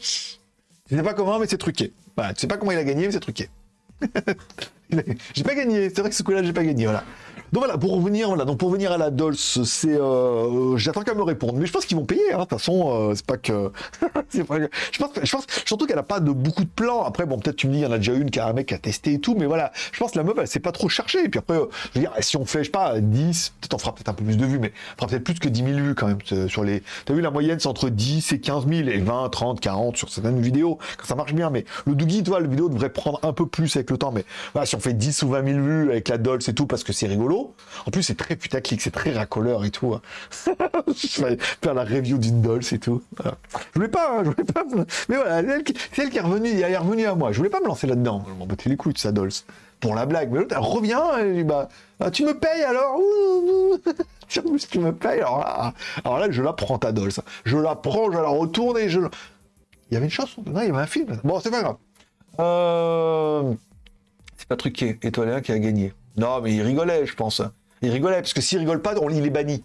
A: Je sais pas comment, mais c'est truqué. Voilà, tu sais pas comment il a gagné, mais c'est truqué. [laughs] j'ai pas gagné. C'est vrai que ce coup-là, j'ai pas gagné. Voilà. Donc voilà, pour revenir, voilà, donc pour venir à la Dolce, c'est, euh, j'attends qu'elle me réponde, mais je pense qu'ils vont payer. Hein, de toute façon, euh, c'est pas que, [laughs] pas. Je pense, je pense surtout qu'elle a pas de beaucoup de plans. Après, bon, peut-être tu me dis, il y en a déjà une qui a un mec qui a testé et tout, mais voilà, je pense que la meuf, elle s'est pas trop cherchée. Et puis après, euh, je veux dire, si on fait, je sais pas, 10, peut-être on fera peut-être un peu plus de vues, mais on fera peut-être plus que 10 000 vues quand même sur les. T'as vu la moyenne, c'est entre 10 et 15 000 et 20, 30, 40 sur certaines vidéos quand ça marche bien. Mais le Doogie, toi, la vidéo devrait prendre un peu plus avec le temps. Mais voilà, si on fait 10 ou 20 000 vues avec la Dolce et tout, parce que c'est rigolo En plus, c'est très putaclic, c'est très racoleur et tout. Hein. [laughs] je vais faire la review d'une Dolce et tout. Je voulais pas, hein, je voulais pas. Mais voilà, c'est elle, qui est revenue, elle est revenue à moi. Je voulais pas me lancer là-dedans. Je m'en battais les couilles de sa Dolce. Pour la blague. Mais l'autre, elle revient, elle dit, bah, ah, tu me payes alors? [laughs] Tu me payes, alors là, alors là, je la prends ta Dolce. Je la prends, je la retourne et je. Il y avait une chanson, il y avait un film. Bon, c'est pas grave. Euh... C'est pas truqué, étoilé qui a gagné. Non, mais il rigolait, je pense. Il rigolait, parce que s'il rigole pas, on, il est banni.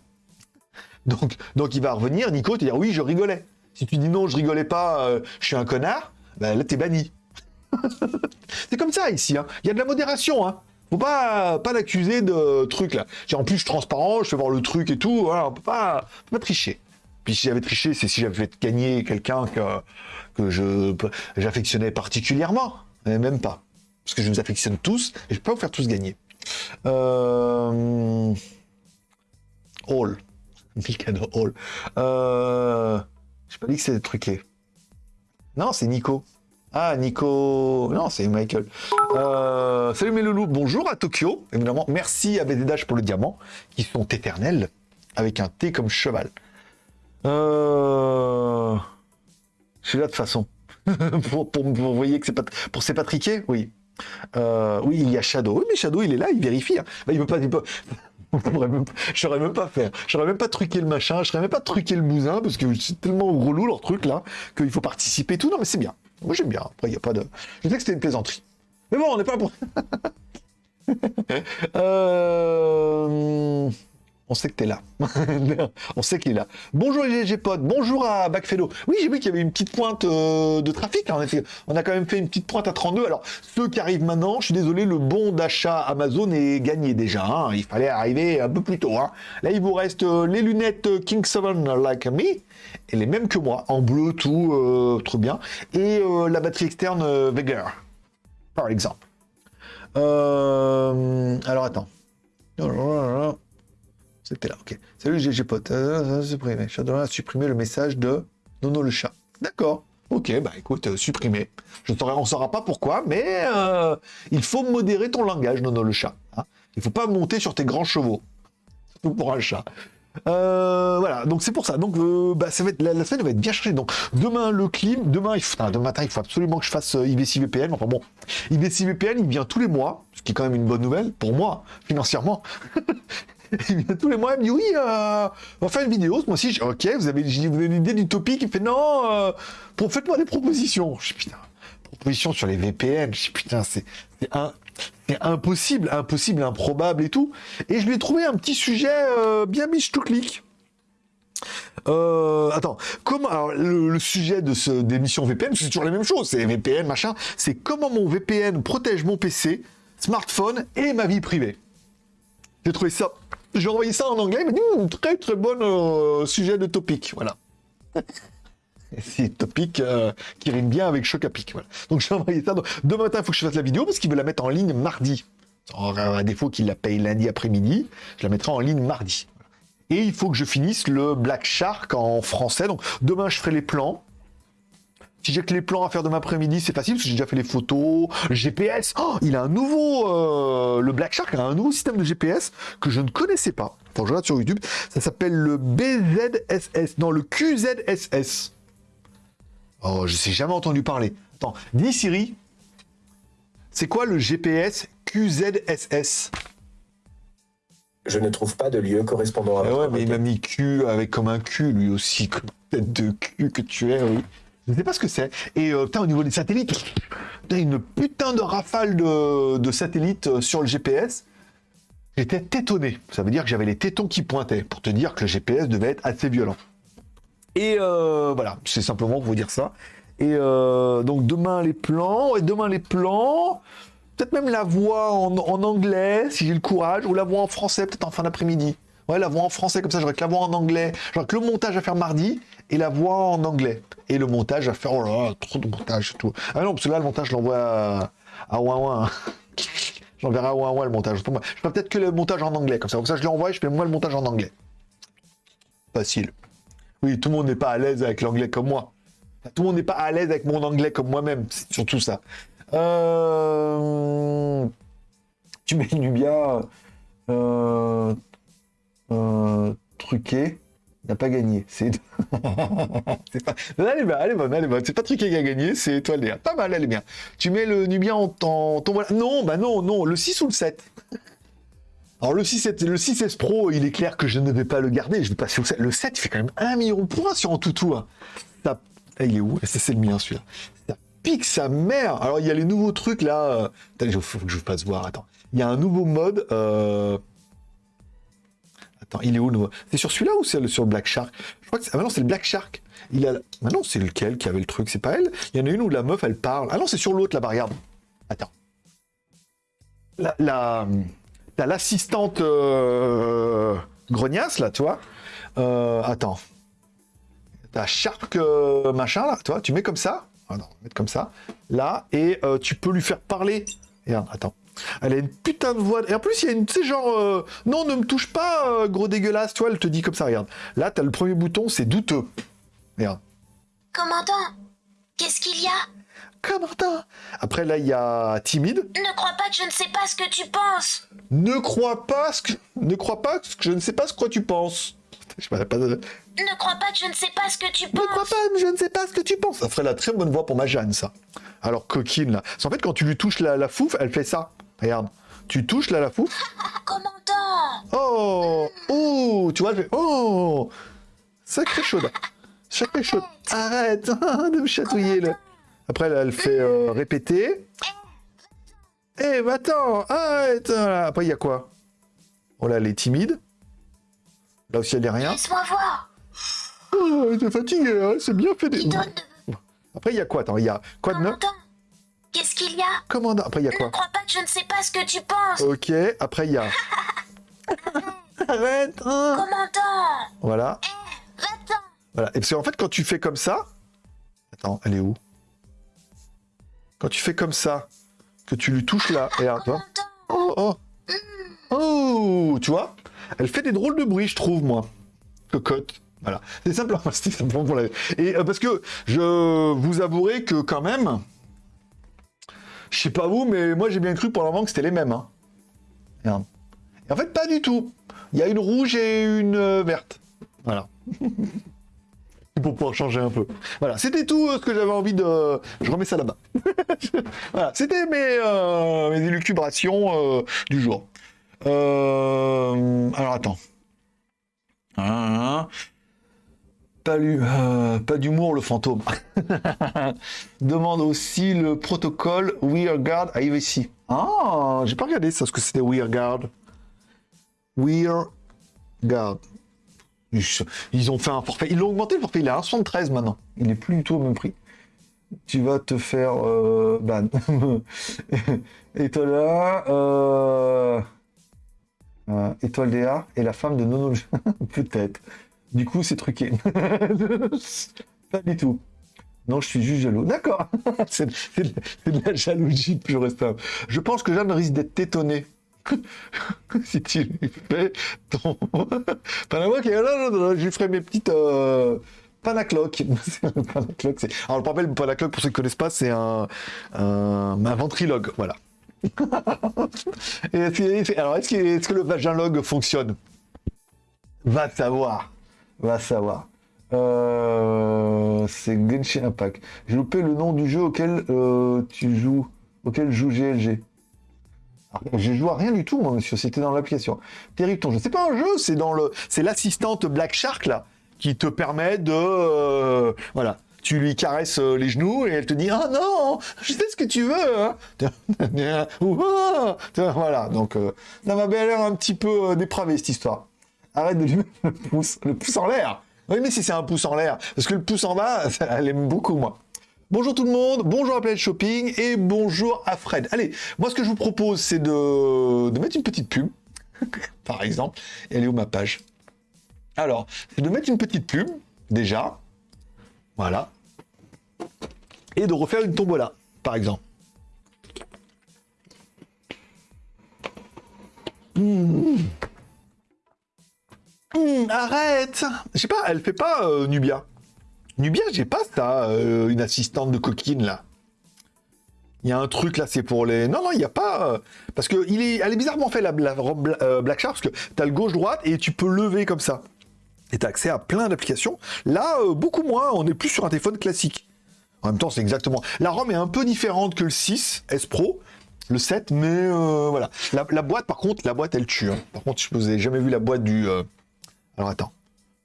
A: Donc, donc il va revenir, Nico, te dire oui, je rigolais. Si tu dis non, je rigolais pas, euh, je suis un connard, ben là, t'es banni. [laughs] c'est comme ça ici. Hein. Il y a de la modération. Hein. Faut pas, pas l'accuser de trucs là. En plus, je suis transparent, je fais voir le truc et tout. On peut pas, pas tricher. Puis si j'avais triché, c'est si j'avais fait gagner quelqu'un que, que je j'affectionnais particulièrement. Mais même pas. Parce que je vous affectionne tous et je peux vous faire tous gagner. Euh... Hall. Mikado Hall. Euh... J'ai pas dit que c'était truqué. Non, c'est Nico. Ah, Nico... Non, c'est Michael. Euh... Salut mes loulous. Bonjour à Tokyo, évidemment. Merci à BDDH pour le diamant, qui sont éternels, avec un T comme cheval. Euh... Je suis là de façon. [laughs] pour, pour, vous voyez que c'est pas... Pour Patrické Oui. Euh, oui, il y a Shadow. Oui, mais Shadow, il est là, il vérifie. Hein. Bah, il veut pas... Il peut... [laughs] Je saurais même pas faire. J'aurais même pas truqué le machin, je saurais même pas truquer le bousin, parce que c'est tellement relou leur truc là, qu'il faut participer et tout. Non, mais c'est bien. Moi j'aime bien. Après, il n'y a pas de. Je sais que c'était une plaisanterie. Mais bon, on n'est pas pour. [laughs] euh... On sait que t'es là. [laughs] on sait qu'il est là. Bonjour GG Pod, bonjour à Backfellow. Oui, j'ai vu qu'il y avait une petite pointe euh, de trafic. Hein. On a quand même fait une petite pointe à 32. Alors, ceux qui arrivent maintenant, je suis désolé, le bon d'achat Amazon est gagné déjà. Hein. Il fallait arriver un peu plus tôt. Hein. Là, il vous reste euh, les lunettes King 7 Like Me, et les mêmes que moi, en bleu, tout, euh, trop bien. Et la batterie externe Vega, par exemple. alors, attends. C'était là, ok. Salut GG Pote. Euh, a supprimé le message de Nono le chat. D'accord. Ok, bah écoute, euh, supprimé. Je on ne saura pas pourquoi, mais euh, il faut modérer ton langage, Nono le chat. Hein. Il faut pas monter sur tes grands chevaux. Surtout pour un chat. voilà, donc c'est pour ça. Donc bah, ça va être, la, semaine va être bien chargée. Donc demain le clim, demain, il faut, demain matin il faut absolument que je fasse IBC VPN. Enfin bon, IBC VPN il vient tous les mois, ce qui est quand même une bonne nouvelle pour moi financièrement. [laughs] [laughs] il vient tous les mois, il me dit oui, euh, on va faire une vidéo, moi aussi, ok, vous avez, vous avez une idée du topic, il fait non, euh, faites-moi des propositions. Je dis putain, propositions sur les VPN, je dis putain, c'est impossible, impossible, improbable et tout. Et je lui ai trouvé un petit sujet euh, bien biche tout clic. Euh, attends, comment alors, le, sujet de ce d'émission VPN, c'est toujours la même chose, c'est VPN machin, c'est comment mon VPN protège mon PC, smartphone et ma vie privée. J'ai trouvé ça j'ai envoyé ça en anglais, il très très bon euh, sujet de topic, voilà. [laughs] C'est topic euh, qui rime bien avec choc à pic, voilà. Donc j'ai envoyé ça. Demain matin, il faut que je fasse la vidéo parce qu'il veut la mettre en ligne mardi. À défaut qu'il la paye lundi après-midi, je la mettrai en ligne mardi. Et il faut que je finisse le Black Shark en français. Donc demain, je ferai les plans. Si j'ai que les plans à faire demain après-midi, c'est facile parce que j'ai déjà fait les photos, GPS. Oh, il a un nouveau, euh, le Black Shark a un nouveau système de GPS que je ne connaissais pas. Je regarde sur YouTube. Ça s'appelle le BZSS, non le QZSS. Oh, je sais jamais entendu parler. Attends, dis Siri, c'est quoi le GPS QZSS
B: Je ne trouve pas de lieu correspondant à.
A: Eh ouais, mais il m'a mis Q avec comme un cul lui aussi, comme tête de cul que tu es, oui. Je sais pas ce que c'est. Et euh, putain, au niveau des satellites, une putain de rafale de, satellites euh, sur le GPS. J'étais tétonné. Ça veut dire que j'avais les tétons qui pointaient, pour te dire que le GPS devait être assez violent. Et euh, voilà, c'est simplement pour vous dire ça. Et donc demain les plans, et demain les plans, peut-être même la voix en, en anglais, si j'ai le courage, ou la voix en français, peut-être en fin d'après-midi. Ouais, la voix en français, comme ça, j'aurais que la voix en anglais. J'aurais que le montage à faire mardi et la voix en anglais. Et le montage à faire, oh là trop de montage et tout. Ah non, parce que là, le montage, je l'envoie à, à Ouin [laughs] J'enverrai à Ouin le montage. Je ferai peut-être que le montage en anglais, comme ça. Comme ça, je l'envoie et je fais moi le montage en anglais. Facile. Oui, tout le monde n'est pas à l'aise avec l'anglais comme moi. Tout le monde n'est pas à l'aise avec mon anglais comme moi-même. C'est surtout ça. Euh... Tu mets Nubia. Euh, euh, truqué n'a pas gagné. C'est [laughs] pas... Elle elle est bonne. C'est pas truqué qui a gagné, c'est Étoile Léa. Pas mal, elle est bien. Tu mets le Nubien en en ton... Non, bah non, non, le 6 ou le 7 alors le 6, le 6S Pro, il est clair que je ne vais pas le garder, je vais passer au 7. Le 7, il fait quand même 1 million de points sur un toutou. Hein. Ça... Ah, il est où? Ça, c'est le mien, celui-là. Ça pique sa mère Alors, il y a les nouveaux trucs, là. euh, Attends, faut que je fasse voir, attends. Il y a un nouveau mode... euh, Attends, il est où le C'est sur celui-là ou c'est sur le Black Shark? Ah bah non, c'est le Black Shark. Il a... Ah non, c'est lequel qui avait le truc? C'est pas elle? Il y en a une où la meuf, elle parle. Ah non, c'est sur l'autre, là-bas, regarde. Attends. La... la... T'as l'assistante euh, grognasse, là, tu vois? Euh, attends. T'as Shark euh, machin, là, tu vois? Tu mets comme ça. Ah non, mettre comme ça. Là, et euh, tu peux lui faire parler. Regarde, attends. Elle a une putain de voix. Et en plus, il y a une, tu sais, genre, euh, non, ne me touche pas, euh, gros dégueulasse, tu vois, elle te dit comme ça, regarde. Là, t'as le premier bouton, c'est douteux. Regarde.
C: Commandant, qu'est-ce qu'il y a?
A: Commandant Après, là, il y a timide.
C: Ne crois pas que je ne sais pas ce que tu penses.
A: Ne crois pas ce que, ne crois pas que je ne sais pas ce que tu penses. Je pas, pas de-
C: Ne crois pas que je ne sais pas ce que tu
A: Ne crois
C: penses.
A: pas, mais je ne sais pas ce que tu penses. Ça ferait la très bonne voix pour ma Jeanne, ça. Alors, coquine, là. Parce qu'en fait, quand tu lui touches la, la fouf, elle fait ça. Regarde. Tu touches là la fouf.
C: Commandant,
A: Oh Oh Tu vois, elle fait Oh Sacré chaude. Sacré chaude. Arrête [laughs] de me chatouiller, là. Après, là, elle fait euh, répéter. Eh, attends, arrête Voilà. Après, il y a quoi? Oh là, elle est timide. Là aussi, elle est rien.
C: laisse-moi voir.
A: Oh, elle est fatiguée, hein, c'est bien fait. des-. Après, il y a quoi? Attends, il y a quoi de neuf?
C: Qu'est-ce qu'il y a?
A: Commandant. Après, il y a
C: Ne
A: quoi
C: crois pas que je ne sais pas ce que tu penses.
A: Ok, après, il y a... [laughs] Arrête hein.
C: Commandant,
A: Voilà.
C: va-t'en.
A: Voilà. Et parce qu'en fait, quand tu fais comme ça... Attends, elle est où? Quand tu fais comme ça, que tu lui touches là, et regarde, tu vois
C: Commandant,
A: Oh, oh Oh Tu vois? Elle fait des drôles de bruit, je trouve, moi. Cocotte. Voilà. C'est simplement, [laughs] simplement pour la... Et euh, parce que je vous avouerai que quand même... Je sais pas vous, mais moi j'ai bien cru pour le que c'était les mêmes. Hein. Et en fait, pas du tout. Il y a une rouge et une euh, verte. Voilà. [laughs] pour pouvoir changer un peu. Voilà, c'était tout euh, ce que j'avais envie de... Je remets ça là-bas. [laughs] voilà, c'était mes, euh, mes élucubrations euh, du jour. Alors, attends. Hein, euh, pas d'humour, le fantôme. [laughs] Demande aussi le protocole WearGuard à IVC. Ah, j'ai pas regardé ça, ce que c'était WearGuard. WearGuard. Ils- ont fait un forfait. Ils l'ont augmenté le forfait. Il est à 1,73 maintenant. Il est plus du tout au même prix. Tu vas te faire euh, ban. Et toi là, euh, euh, Étoile Léa et la femme de Nono. [laughs] Peut-être. Du coup, c'est truqué. [laughs] Pas du tout. Non, je suis juste jaloux. D'accord. [laughs] c'est de, la jalousie pure et simple. Je pense que Jeanne risque d'être étonnée. [laughs] si tu lui fais ton. Panama qui là, là, là, je lui ferai mes petites. Euh... Panacloc. Panacloc, c'est- Alors, je rappelle, le Panacloc, pour ceux qui ne connaissent pas, c'est un, un, un ventriloque. Voilà. Est-ce que- alors, est-ce que, est-ce que le vaginlogue fonctionne? Va savoir. Va savoir. Euh, c'est Genshin Impact. J'ai loupé le nom du jeu auquel euh, tu joues, auquel joue GLG. J'ai joué à rien du tout, monsieur. C'était dans l'application. Territon, je sais pas un jeu, c'est dans le, l'assistante Black Shark là, qui te permet de, euh, voilà. Tu lui caresses les genoux et elle te dit ah non, je sais ce que tu veux. Hein. [laughs] Ah voilà. Donc ça m'a bien l'air un petit peu euh, dépravé cette histoire. Arrête de lui mettre le pouce, en l'air. Oui, mais si c'est un pouce en l'air, parce que le pouce en bas, [laughs] elle aime beaucoup moi. Bonjour tout le monde, bonjour à Planète Shopping et bonjour à Fred. Allez, moi ce que je vous propose c'est de, mettre une petite pub, [laughs] par exemple. Elle est où ma page? Alors, c'est de mettre une petite pub, déjà. Voilà. Et de refaire une tombola, par exemple. Mmh. Mmh, arrête Je sais pas, elle fait pas euh, Nubia. Nubia, j'ai pas ça, euh, une assistante de coquine là. Il y a un truc là, c'est pour les. Non, non, il n'y a pas. euh, Parce que il est... elle est bizarrement fait la, la Black Shark, parce que tu as le gauche-droite et tu peux lever comme ça. Et tu as accès à plein d'applications. Là, beaucoup moins, on est plus sur un téléphone classique. En même temps, c'est exactement. La ROM est un peu différente que le 6 S Pro, le 7, mais voilà. La, boîte, par contre, la boîte, elle tue. hein. Par contre, je vous ai jamais vu la boîte du. Alors attends,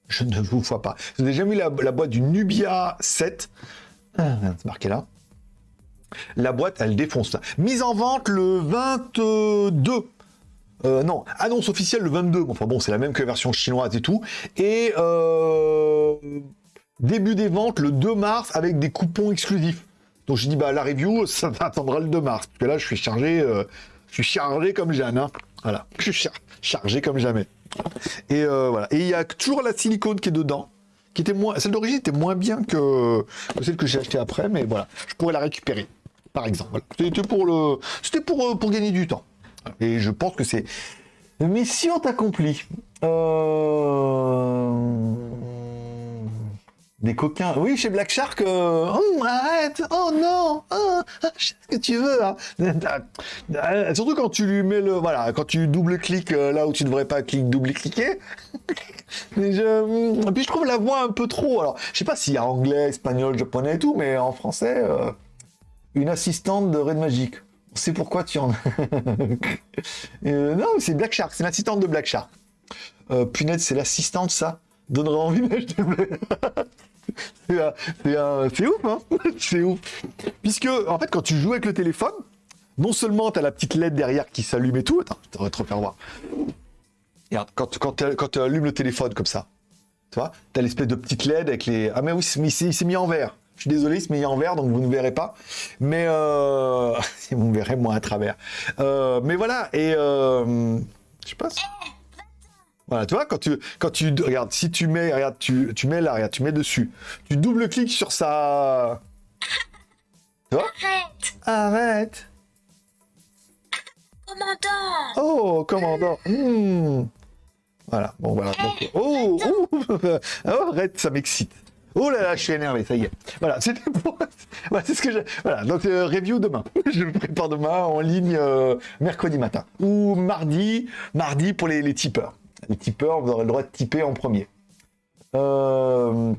A: je ne vous vois pas. Vous n'avez jamais vu la, boîte du Nubia 7 Ah, C'est marqué là. La boîte, elle défonce. Mise en vente le 22. Euh, non, annonce officielle le 22. Bon, Enfin bon, c'est la même que la version chinoise et tout. Et euh, début des ventes le 2 mars avec des coupons exclusifs. Donc j'ai dit bah la review, [laughs] ça attendra le 2 mars. Parce que là, je suis chargé, euh, je suis chargé comme Jeanne. Voilà, je suis char- chargé comme jamais. Et euh, voilà. Et il y a toujours la silicone qui est dedans, qui était moins, celle d'origine était moins bien que, celle que j'ai achetée après, mais voilà, je pourrais la récupérer, par exemple. C'était pour le, c'était pour euh, pour gagner du temps. Et je pense que c'est mission accomplie. Euh... Des coquins. Oui, chez Black Shark. euh, Oh, arrête. Oh non. Oh, je sais ce que tu veux. hein. Euh, Surtout quand tu lui mets le. Voilà, quand tu double-cliques euh, là où tu devrais pas cliquer, double-cliquer. [laughs] Mais je... Et puis je trouve la voix un peu trop. Alors, je sais pas s'il y a anglais, espagnol, japonais et tout, mais en français, une assistante de Red Magic. On sait pourquoi tu en. [laughs] Euh, non, c'est Black Shark, c'est l'assistante de Black Shark. Euh, punaise, c'est l'assistante, ça Donnerait envie d'acheter. [laughs] c'est ouf, hein [laughs] C'est ouf. Puisque, en fait, quand tu joues avec le téléphone, non seulement tu as la petite LED derrière qui s'allume et tout. Attends, je te refaire voir. Regarde, quand, tu- allumes le téléphone comme ça, tu vois, tu as l'espèce de petite LED avec les. Ah, mais oui, il s'est mis en vert. Je suis désolé, il s'est mis en vert, donc vous ne verrez pas. Mais euh... [laughs] vous verrez moi à travers. Euh, mais voilà, et euh... je sais pas. si- Voilà, tu vois, quand tu, quand tu, regarde, si tu mets, regarde, tu, tu mets là, regarde, tu mets dessus, tu double-cliques sur sa,
C: Arrête
A: arrête,
C: Commandant
A: oh, commandant, Hmm. voilà, bon voilà, donc, oh, oh, [laughs] oh, arrête, ça m'excite. Oh là là, je suis énervé, ça y est. Voilà, [laughs] c'était pour... voilà, c'est ce que j'ai... Voilà, donc euh, review demain. [laughs] je le prépare demain en ligne euh, mercredi matin. Ou mardi, mardi pour les, les tipeurs. Les tipeurs, vous aurez le droit de tiper en premier. Euh...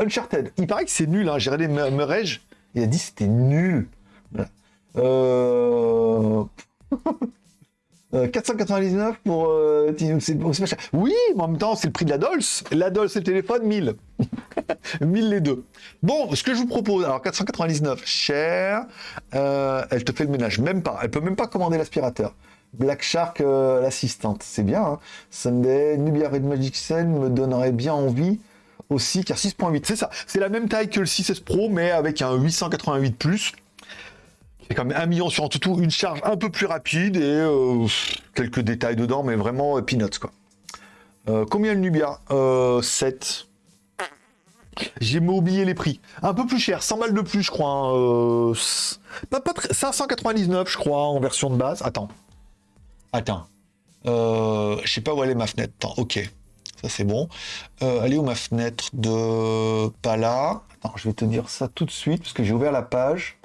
A: Uncharted. Il paraît que c'est nul, hein. J'ai regardé Me- Merej, il a dit c'était nul. Voilà. Euh... [laughs] Euh, 499 pour. euh. Oui, mais en même temps, c'est le prix de la Dolce. La Dolce et le téléphone, 1000. 1000 [laughs] les deux. Bon, ce que je vous propose, alors 499, cher. Elle te fait le ménage, même pas. Elle peut même pas commander l'aspirateur. Black Shark, euh, l'assistante, c'est bien. Sunday, Nubia Red Magic Sen me donnerait bien envie aussi, car 6.8, c'est ça. C'est la même taille que le 6S Pro, mais avec un 888 plus. C'est quand même un million sur en tout, une charge un peu plus rapide et euh, quelques détails dedans, mais vraiment euh, peanuts quoi. Combien le Nubia? Euh, 7. J'ai oublié les prix. Un peu plus cher, 100 balles de plus, je crois. hein, pas, pas très- 599, je crois, en version de base. Attends. Attends. Euh, je sais pas où est ma fenêtre. Attends, ok. Ça c'est bon. Euh, est où ma fenêtre de pas là? Attends, je vais te dire ça tout de suite parce que j'ai ouvert la page.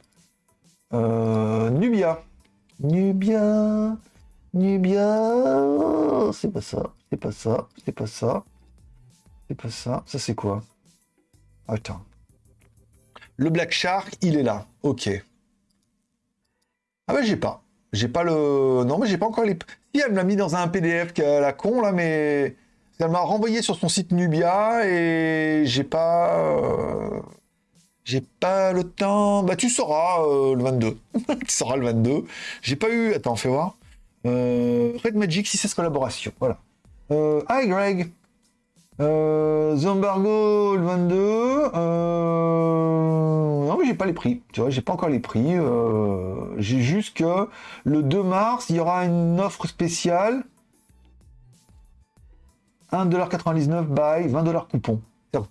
A: Euh, Nubia. Nubia. Nubia. C'est pas ça. C'est pas ça. C'est pas ça. C'est pas ça. Ça, c'est quoi? Attends. Le Black Shark, il est là. Ok. Ah bah j'ai pas. J'ai pas le... Non mais j'ai pas encore les... Si, elle me l'a mis dans un PDF qu'à la con, là, mais... Elle m'a renvoyé sur son site Nubia et j'ai pas... euh, J'ai pas le temps. Bah, tu sauras euh, le 22. [laughs] tu sauras le 22. J'ai pas eu. Attends, fais voir. Euh, Red Magic 6S collaboration. Voilà. Hi Greg. Euh, Zombargo le 22. Euh... Non, mais j'ai pas les prix. Tu vois, j'ai pas encore les prix. Euh, J'ai juste que le 2 mars, il y aura une offre spéciale. 1,99$ buy, 20$ coupon.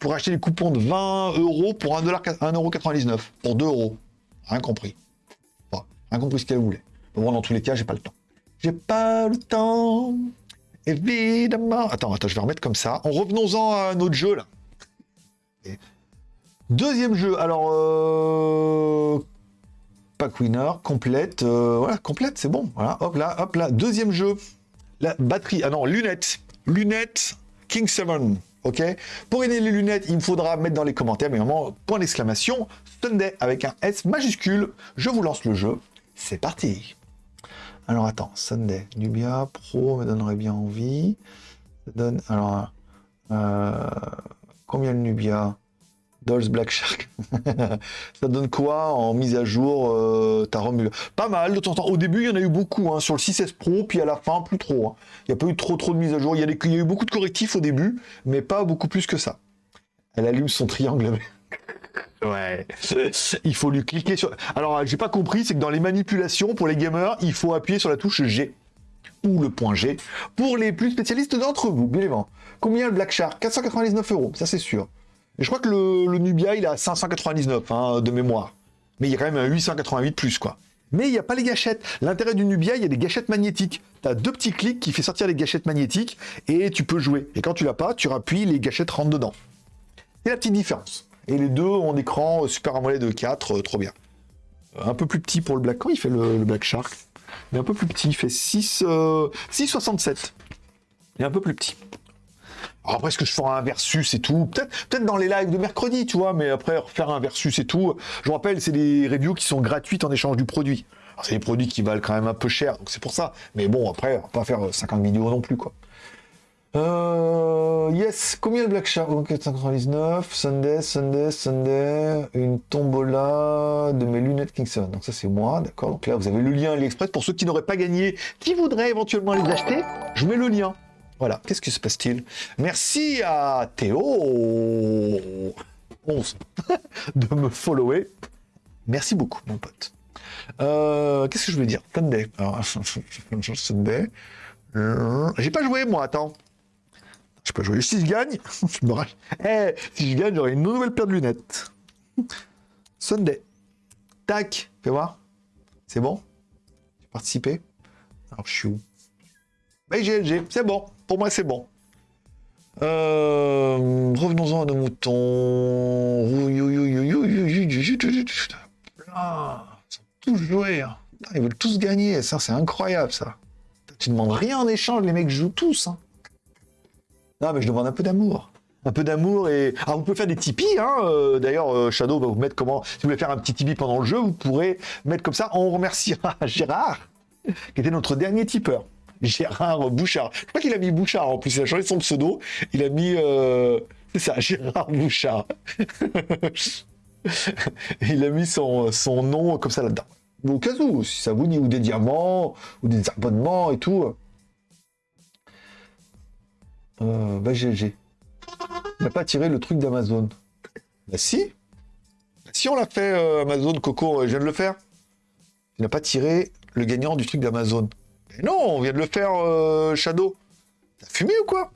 A: Pour acheter les coupons de 20 euros pour 1,99$. Pour 2 euros. Rien compris. Bon, rien compris ce qu'elle voulait. Bon, dans tous les cas, j'ai pas le temps. J'ai pas le temps. Évidemment. Attends, attends, je vais remettre comme ça. En revenons-en à notre jeu, là. Deuxième jeu. Alors, euh... Pack winner, complète, euh, voilà, complète, c'est bon. Voilà, hop là, hop là. Deuxième jeu, la batterie, ah non, lunettes, lunettes King 7, ok? Pour gagner les lunettes, il me faudra mettre dans les commentaires, mais vraiment, point d'exclamation, Sunday avec un S majuscule. Je vous lance le jeu, c'est parti. Alors attends, Sunday, Nubia Pro me donnerait bien envie. Ça donne, alors, euh, combien le Nubia? Dolls Black Shark. [laughs] ça donne quoi en mise à jour euh, ta Pas mal de temps en temps. Au début, il y en a eu beaucoup hein, sur le 6S Pro, puis à la fin, plus trop. hein. Il n'y a pas eu trop trop de mise à jour. Il y, il y a eu beaucoup de correctifs au début, mais pas beaucoup plus que ça. Elle allume son triangle. [laughs] Ouais. Il faut lui cliquer sur. Alors, j'ai pas compris, c'est que dans les manipulations pour les gamers, il faut appuyer sur la touche G ou le point G pour les plus spécialistes d'entre vous, bien évidemment. Combien le Black Shark? 499 euros, ça c'est sûr. Et je crois que le, Nubia, il à 599 hein, de mémoire. Mais il y a quand même un 888 plus, quoi. Mais il n'y a pas les gâchettes. L'intérêt du Nubia, il y a des gâchettes magnétiques. Tu as deux petits clics qui fait sortir les gâchettes magnétiques et tu peux jouer. Et quand tu l'as pas, tu rappuies, les gâchettes rentrent dedans. C'est la petite différence. Et les deux ont écran euh, Super AMOLED de 4, euh, trop bien. Un peu plus petit pour le Black. Quand il fait le, Black Shark? Est un peu plus petit, il fait 6, euh, 6,67. Il est un peu plus petit. Alors après, est-ce que je ferai un versus et tout? Peut-être peut dans les lives de mercredi, tu vois, mais après, faire un versus et tout. Je vous rappelle, c'est des reviews qui sont gratuites en échange du produit. C'est des produits qui valent quand même un peu cher, donc c'est pour ça. Mais bon, après, on va pas faire 50 vidéos non plus, quoi. Euh, yes, combien le Black Shark? Ok, 599, Sunday, Sunday, Sunday, une tombola de mes lunettes Kingston. Donc ça c'est moi, d'accord. Donc là vous avez le lien AliExpress pour ceux qui n'auraient pas gagné, qui voudraient éventuellement les acheter. Je mets le lien. Voilà, qu'est-ce qui se passe-t-il? Merci à Théo 11 [laughs] de me follower. Merci beaucoup, mon pote. Euh, qu'est-ce que je voulais dire? Sunday. Alors, [laughs] Sunday. Euh, J'ai pas joué, moi, attends. Je peux jouer. Si je gagne, Eh, si je gagne, j'aurai une nouvelle paire de lunettes. Sunday. Tac, fais voir. C'est bon J'ai participé Alors, je suis où Bah, GLG, c'est bon. Pour moi, c'est bon. Euh, Revenons-en à nos moutons. Ah, ils sont tous joués. hein. Ils veulent tous gagner. Ça, c'est incroyable, ça. Tu demandes rien en échange, les mecs jouent tous. hein. Non, mais je demande un peu d'amour. Un peu d'amour et. Ah, vous pouvez faire des Tipeee, hein. euh, D'ailleurs, euh, Shadow va vous mettre comment. Si vous voulez faire un petit Tipeee pendant le jeu, vous pourrez mettre comme ça. On remerciera [laughs] Gérard, qui était notre dernier tipeur. Gérard Bouchard. Je crois qu'il a mis Bouchard en plus. Il a changé son pseudo. Il a mis. euh, C'est ça, [laughs] Gérard Bouchard. [laughs] il a mis son, son nom comme ça là-dedans. Au cas où, si ça vous dit, ou des diamants, ou des abonnements et tout. Euh, bah GG. Il n'a pas tiré le truc d'Amazon. Bah si. Si on l'a fait, euh, Amazon, Coco, euh, je viens de le faire. Il n'a pas tiré le gagnant du truc d'Amazon. Non, on vient de le faire, euh, Shadow. T'as fumé ou quoi?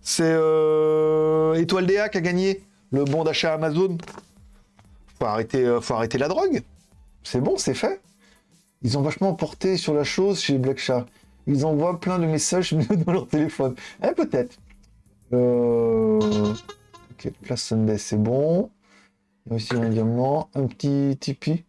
A: C'est euh, Étoile DA qui a gagné le bon d'achat Amazon. Faut arrêter, euh, faut arrêter la drogue. C'est bon, c'est fait. Ils ont vachement porté sur la chose chez Black Shark. Ils envoient plein de messages [laughs] dans leur téléphone. Eh, peut-être. Euh... Ok, place Sunday, c'est bon. Il aussi un diamant, un petit Tipeee.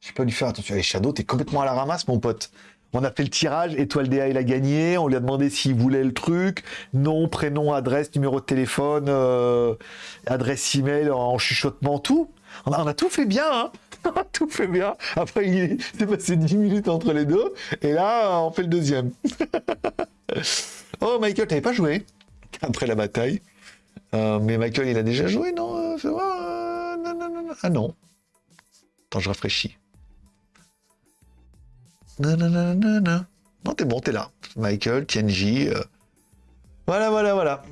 A: Je vais pas lui faire attention. Allez, Shadow, t'es complètement à la ramasse, mon pote. On a fait le tirage, Étoile DA, il a gagné. On lui a demandé s'il voulait le truc. Nom, prénom, adresse, numéro de téléphone, euh, adresse email en chuchotement, tout. On a, on a tout fait bien, hein [laughs] On a tout fait bien. Après, il s'est passé 10 minutes entre les deux. Et là, on fait le deuxième. [laughs] oh, Michael, t'avais pas joué [laughs] après la bataille. Euh, mais Michael, il a déjà joué, non Euh, euh, non, non, non, non. Ah non. Attends, je rafraîchis. Non, non, non, non, non. Non, t'es bon, t'es là. Michael, TNJ. euh. Voilà, voilà, voilà.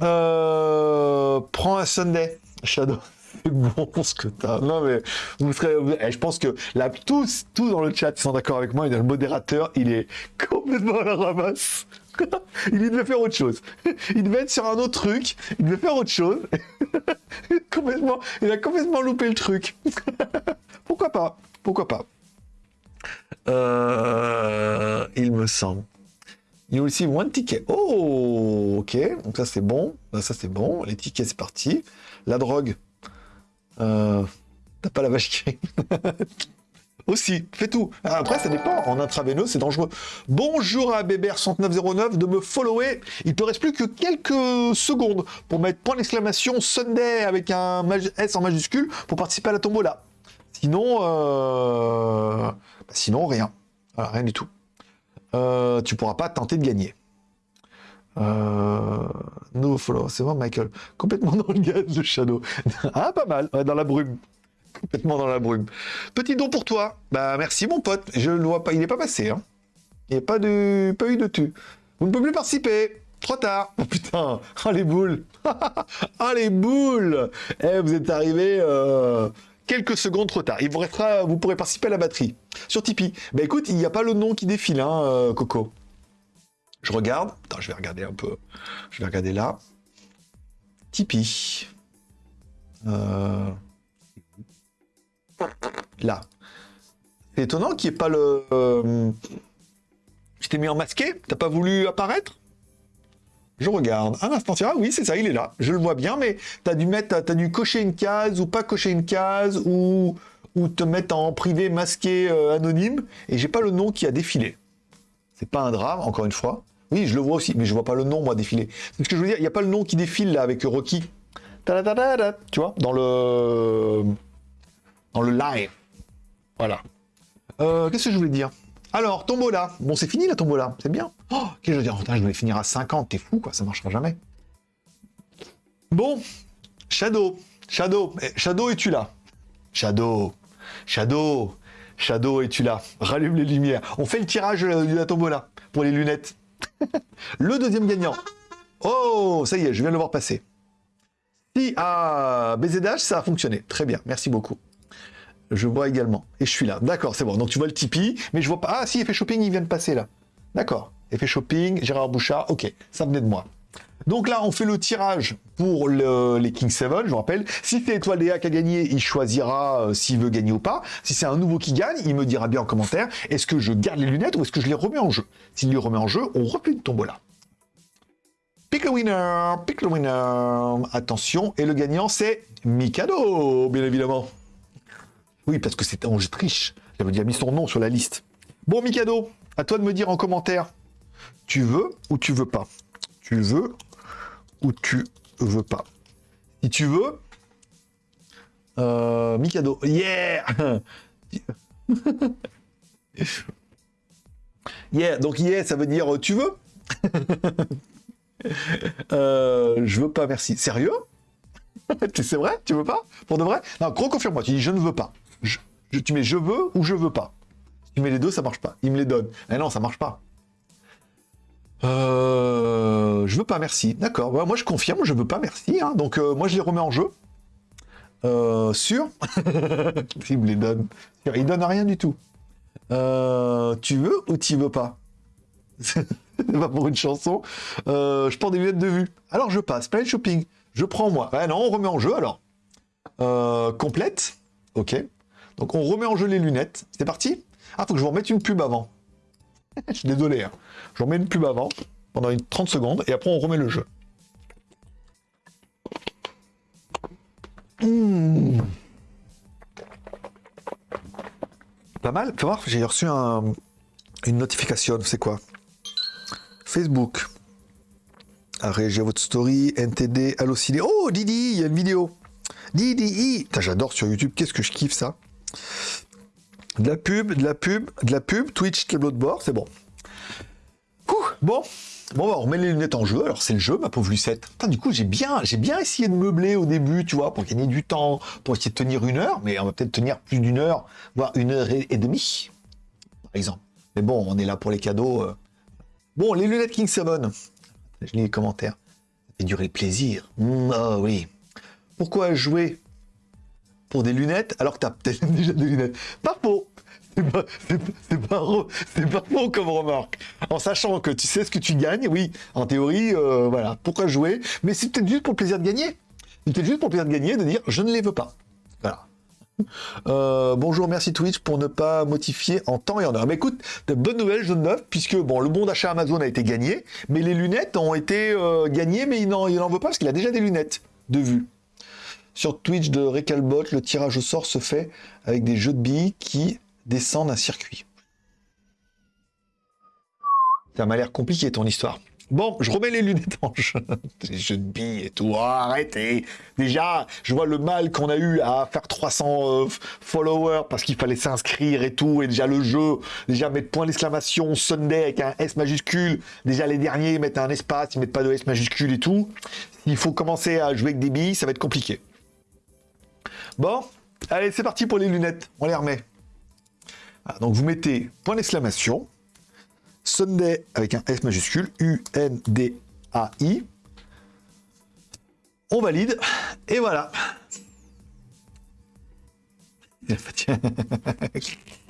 A: Prends un Sunday, Shadow. C'est bon ce que t'as. Non, mais vous serez. eh, je pense que là, tous, tous dans le chat ils sont d'accord avec moi. A le modérateur, il est complètement à la ramasse. [laughs] il devait faire autre chose. [laughs] Il devait être sur un autre truc. Il devait faire autre chose. [laughs] complètement, il a complètement loupé le truc. Pourquoi pas? Pourquoi pas? Euh, Il me semble. Il y a aussi one ticket. Oh, ok. Donc ça c'est bon. Ça c'est bon. Les tickets c'est parti. La drogue. Euh, T'as pas la vache qui. Aussi, fais tout. Après, ça dépend. En intraveineux, c'est dangereux. Bonjour à Bébert6909 de me follower. Il te reste plus que quelques secondes pour mettre point d'exclamation Sunday avec un S en majuscule pour participer à la tombola. Sinon, euh... bah, sinon rien. Rien du tout. Euh, tu pourras pas tenter de gagner. Euh... No follow, c'est bon, Michael. Complètement dans le gaz de Shadow. [laughs] ah, pas mal. Dans la brume complètement dans la brume. Petit don pour toi. Bah merci mon pote. Je le vois pas, il n'est pas passé. Hein. Il n'y a pas de, pas eu de tu. Vous ne pouvez plus participer. Trop tard. Oh putain. Oh les boules. oh [laughs] les boules. Eh vous êtes arrivé euh, quelques secondes trop tard. Il vous restera, vous pourrez participer à la batterie sur Tipeee. Bah écoute, il n'y a pas le nom qui défile, hein, euh, Coco. Je regarde. Attends, je vais regarder un peu. Je vais regarder là. Tipeee. Euh... Là. Étonnant qu'il n'y ait pas le. euh, Je t'ai mis en masqué T'as pas voulu apparaître? Je regarde. Un instant, ah oui, c'est ça, il est là. Je le vois bien, mais t'as dû mettre, t'as dû cocher une case ou pas cocher une case ou ou te mettre en privé masqué euh, anonyme et j'ai pas le nom qui a défilé. C'est pas un drame, encore une fois. Oui, je le vois aussi, mais je vois pas le nom moi défiler. C'est ce que je veux dire. Il y a pas le nom qui défile là avec Rocky. Ta-da-da-da-da, Tu vois, dans le dans le live. Voilà. Euh, Qu'est-ce que je voulais dire? Alors, tombola. Bon, c'est fini la tombola. C'est bien. Oh, qu'est-ce que je veux dire Putain, je voulais finir à 50. T'es fou, quoi. Ça marchera jamais. Bon. Shadow. Shadow. Eh, Shadow, es-tu là? Shadow. Shadow. Shadow, es-tu là? Rallume les lumières. On fait le tirage euh, de la tombola pour les lunettes. [laughs] le deuxième gagnant. Oh, ça y est, je viens de le voir passer. Si, ah, BZH, ça a fonctionné. Très bien, merci beaucoup. Je vois également. Et je suis là. D'accord, c'est bon. Donc tu vois le Tipeee, mais je vois pas. Ah si, effet shopping, il vient de passer là. D'accord. Effet shopping, Gérard Bouchard, ok, ça venait de moi. Donc là, on fait le tirage pour le- les King 7, je vous rappelle. Si c'est Étoile Léa qui a gagné, il choisira euh, s'il veut gagner ou pas. Si c'est un nouveau qui gagne, il me dira bien en commentaire, est-ce que je garde les lunettes ou est-ce que je les remets en jeu? S'il les remet en jeu, on refait une tombola. Pick le winner, pick le winner. Attention, et le gagnant, c'est Mikado, bien évidemment. Oui, parce que c'était je triche. J'avais déjà mis son nom sur la liste. Bon, Mikado, à toi de me dire en commentaire. Tu veux ou tu veux pas? Tu veux ou tu veux pas? Si tu veux, euh, Mikado, yeah [laughs] Yeah, donc yeah, ça veut dire euh, tu veux? [laughs] Euh, Je veux pas, merci. Sérieux? [laughs] C'est vrai? Tu veux pas? Pour de vrai? Non, gros confirme-moi, tu dis je ne veux pas. Je- tu mets je veux ou je veux pas. Tu mets les deux, ça marche pas. Il me les donne. Mais non, ça marche pas. Euh, je veux pas, merci. D'accord. Moi, je confirme, je veux pas, merci. hein. Donc, euh, moi, je les remets en jeu. Euh, sûr [laughs] Il me les donne. Il donne rien du tout. Euh, tu veux ou tu veux pas? C'est [laughs] pas pour une chanson. Je porte des lunettes de vue. Alors, je passe. Planet shopping. Je prends moi. Ouais, non, on remet en jeu alors. Complète. Ok. Donc, on remet en jeu les lunettes. C'est parti? Ah, faut que je vous remette une pub avant. [laughs] je suis désolé. Hein. Je remets une pub avant, pendant une 30 secondes, et après on remet le jeu. Mmh. Pas mal. Fais voir, j'ai reçu un- une notification. C'est quoi? Facebook. Réagir à votre story. NTD, Allociné. Oh, Didi, il y a une vidéo. Didi. J'adore sur YouTube. Qu'est-ce que je kiffe ça? De la pub, de la pub, de la pub, Twitch, tableau de bord, c'est bon. Ouh, bon, bon, bah, on remet les lunettes en jeu. Alors c'est le jeu, ma pauvre Lucette. Putain, du coup, j'ai bien, j'ai bien essayé de meubler au début, tu vois, pour gagner du temps, pour essayer de tenir une heure, mais on va peut-être tenir plus d'une heure, voire une heure et, et demie, par exemple. Mais bon, on est là pour les cadeaux. euh. Bon, les lunettes King 7. Je lis les commentaires. Ça fait durer le plaisir. Mm, Ah oui. Pourquoi jouer pour des lunettes alors que t'as peut-être [laughs] déjà des lunettes. Pas faux. C'est pas, pas- faux comme remarque. En sachant que tu sais ce que tu gagnes, oui, en théorie, euh, voilà, pourquoi jouer? Mais c'est peut-être juste pour plaisir de gagner. C'est peut-être juste pour plaisir de gagner, de dire je ne les veux pas. Voilà. Euh, bonjour, merci Twitch pour ne pas modifier en temps et en heure. Mais écoute, de bonnes nouvelles, jaune neuf, puisque bon, le bon d'achat Amazon a été gagné, mais les lunettes ont été euh, gagnées, mais il n'en veut pas parce qu'il a déjà des lunettes de vue. Sur Twitch de Recalbot, le tirage au sort se fait avec des jeux de billes qui descendre un circuit. Ça m'a l'air compliqué ton histoire. Bon, je remets les lunettes jeu. [laughs] Les jeux de billes et tout. Oh, arrêtez. Déjà, je vois le mal qu'on a eu à faire 300 euh, followers parce qu'il fallait s'inscrire et tout. Et déjà, le jeu, déjà mettre point d'exclamation Sunday avec un S majuscule. Déjà, les derniers mettent un espace, ils mettent pas de S majuscule et tout. S'il faut commencer à jouer avec des billes, ça va être compliqué. Bon, allez, c'est parti pour les lunettes. On les remet. Ah, donc, vous mettez point d'exclamation. Sunday avec un S majuscule, U-N-D-A-I. On valide, et voilà. [laughs]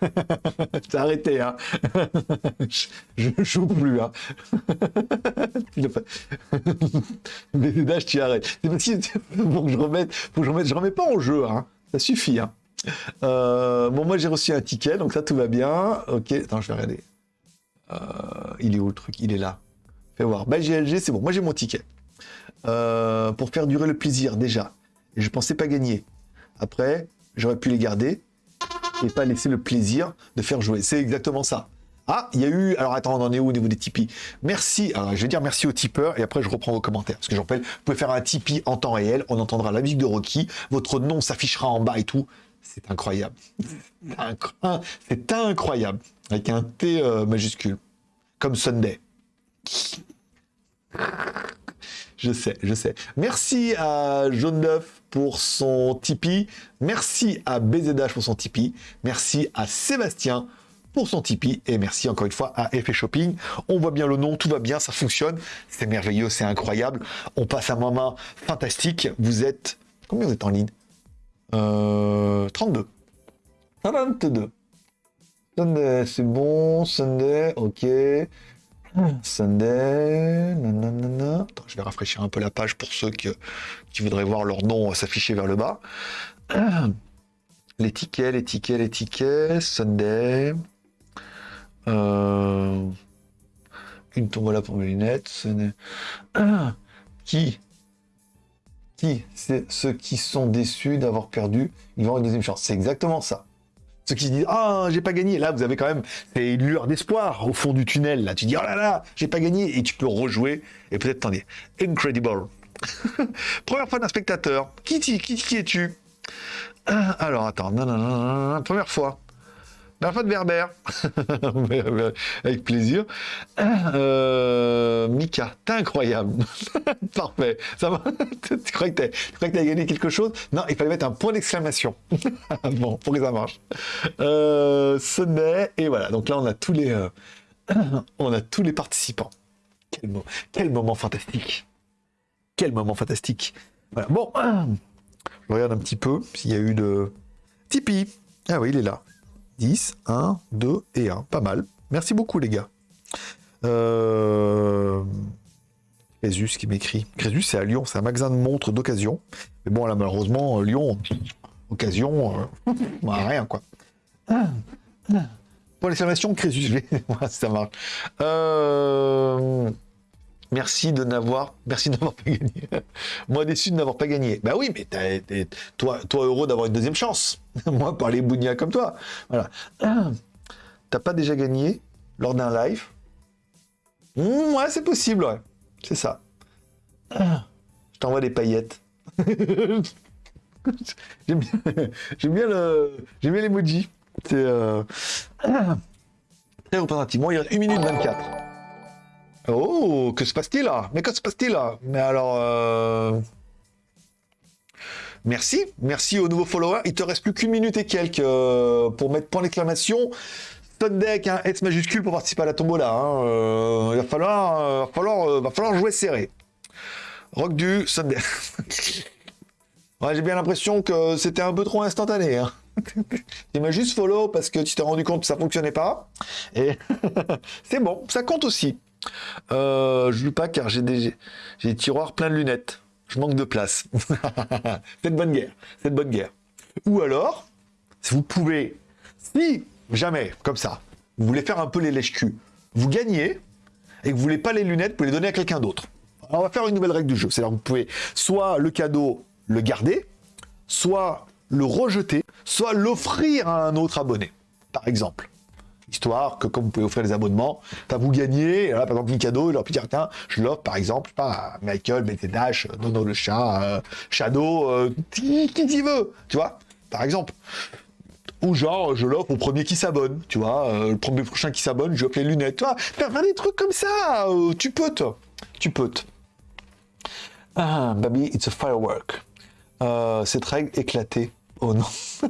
A: [laughs] T'as arrêté, hein. [laughs] Je joue plus, hein. [laughs] Mais là, je t'y arrête. C'est je remette, faut que je remette, remets pas en jeu, hein. Ça suffit, hein. Euh, bon, moi j'ai reçu un ticket, donc ça tout va bien. Ok, attends, je vais regarder. Euh, il est où le truc? Il est là. Fais voir. Bah, GLG, c'est bon. Moi j'ai mon ticket. Euh, pour faire durer le plaisir, déjà. Et je pensais pas gagner. Après, j'aurais pu les garder et pas laisser le plaisir de faire jouer. C'est exactement ça. Ah, il y a eu. Alors attends, on en est où au niveau des Tipeee Merci. Je vais dire merci aux tipeurs et après je reprends vos commentaires. Parce que je rappelle, vous pouvez faire un Tipeee en temps réel. On entendra la musique de Rocky. Votre nom s'affichera en bas et tout. C'est incroyable. C'est incroyable. Avec un T euh, majuscule. Comme Sunday. Je sais, je sais. Merci à Jaune d'œuf pour son Tipeee. Merci à BZH pour son Tipeee. Merci à Sébastien pour son Tipeee. Et merci encore une fois à Effet Shopping. On voit bien le nom, tout va bien, ça fonctionne. C'est merveilleux, c'est incroyable. On passe un moment fantastique. Vous êtes... Combien vous êtes en ligne? Euh, 32. 22. Sunday, c'est bon. Sunday, ok. Sunday, nanana. Attends, je vais rafraîchir un peu la page pour ceux qui, voudraient voir leur nom s'afficher vers le bas. [clears throat] Les tickets, les tickets, les tickets. Sunday. Euh, une tombola pour mes lunettes. Sunday. [clears throat] Qui? Qui? Ceux qui sont déçus d'avoir perdu, ils vont avoir une deuxième chance. C'est exactement ça. Ceux qui se disent Ah, j'ai pas gagné. Là, vous avez quand même une lueur d'espoir au fond du tunnel. Là, tu dis Oh là là, j'ai pas gagné. Et tu peux rejouer et peut-être t'en dire Incredible. [laughs] Première fois d'un spectateur. Qui, qui, qui es-tu? Alors, attends. Non, non, non, non, Première fois. De Berber. [laughs] Avec plaisir. Euh, Mika, t'es incroyable. [laughs] Parfait. Ça va [laughs] tu crois que t'as gagné quelque chose Non, il fallait mettre un point d'exclamation. bon, pour que ça marche. Euh, Sonnet, et voilà. Donc là, on a tous les, euh, [clears throat] on a tous les participants. Quel, moment fantastique. Quel moment fantastique. Bon, [clears throat] je regarde un petit peu s'il y a eu de Tipeee. Ah oui, il est là. 10, 1, 2 et 1. Pas mal. Merci beaucoup, les gars. Euh... Crésus qui m'écrit. Crésus, c'est à Lyon. C'est un magasin de montres d'occasion. Mais bon, là, malheureusement, Lyon, occasion, euh... [laughs] rien, quoi. Pour l'exclamation, Crésus, [laughs] ça marche. Euh... Merci de n'avoir, merci de n'avoir pas gagné. [laughs] Moi déçu de n'avoir pas gagné. Bah oui, mais toi, toi heureux d'avoir une deuxième chance. [laughs] Moi, par les comme toi. Voilà. [clears throat] T'as pas déjà gagné lors d'un live? Mmh, Ouais, c'est possible, ouais. C'est ça. [clears throat] Je t'envoie des paillettes. [laughs] j'aime bien, bien le, j'aime bien l'emoji. C'est euh... [clears throat] très représentatif. Bon, il reste 1 minute 24. Oh, que se passe-t-il là? Mais que se passe-t-il là? Mais alors... Euh... Merci, merci aux nouveaux followers. Il te reste plus qu'une minute et quelques euh, pour mettre point d'exclamation. deck, un S majuscule pour participer à la tombola. Hein. Euh, il va falloir, va, falloir, va falloir jouer serré. Rock du Sunday. [laughs] J'ai bien l'impression que c'était un peu trop instantané. Hein. [laughs] tu m'as juste follow parce que tu t'es rendu compte que ça fonctionnait pas. Et [laughs] c'est bon, ça compte aussi. Euh, je joue pas car j'ai des, tiroirs pleins de lunettes. Je manque de place. [laughs] c'est de bonne guerre. C'est bonne guerre. Ou alors, si vous pouvez, si jamais, comme ça, vous voulez faire un peu les lèches-culs, vous gagnez et que vous voulez pas les lunettes, vous pouvez les donner à quelqu'un d'autre. On va faire une nouvelle règle du jeu. C'est-à-dire vous pouvez soit le cadeau le garder, soit le rejeter, soit l'offrir à un autre abonné, par exemple. Histoire que, comme vous pouvez offrir des abonnements, vous là, par exemple, un cadeau, leur dire, tiens, je l'offre, par exemple, pas Michael, BT Dash, Nono le chat, euh, Shadow, euh, qui t'y veut, tu vois, par exemple. Ou genre, je l'offre au premier qui s'abonne, tu vois, euh, le premier prochain qui s'abonne, je offre les lunettes, tu vois, faire des trucs comme ça, euh, tu peux, toi. tu peux. Ah, baby, it's a firework. Euh, cette règle éclatée. Oh non. [laughs]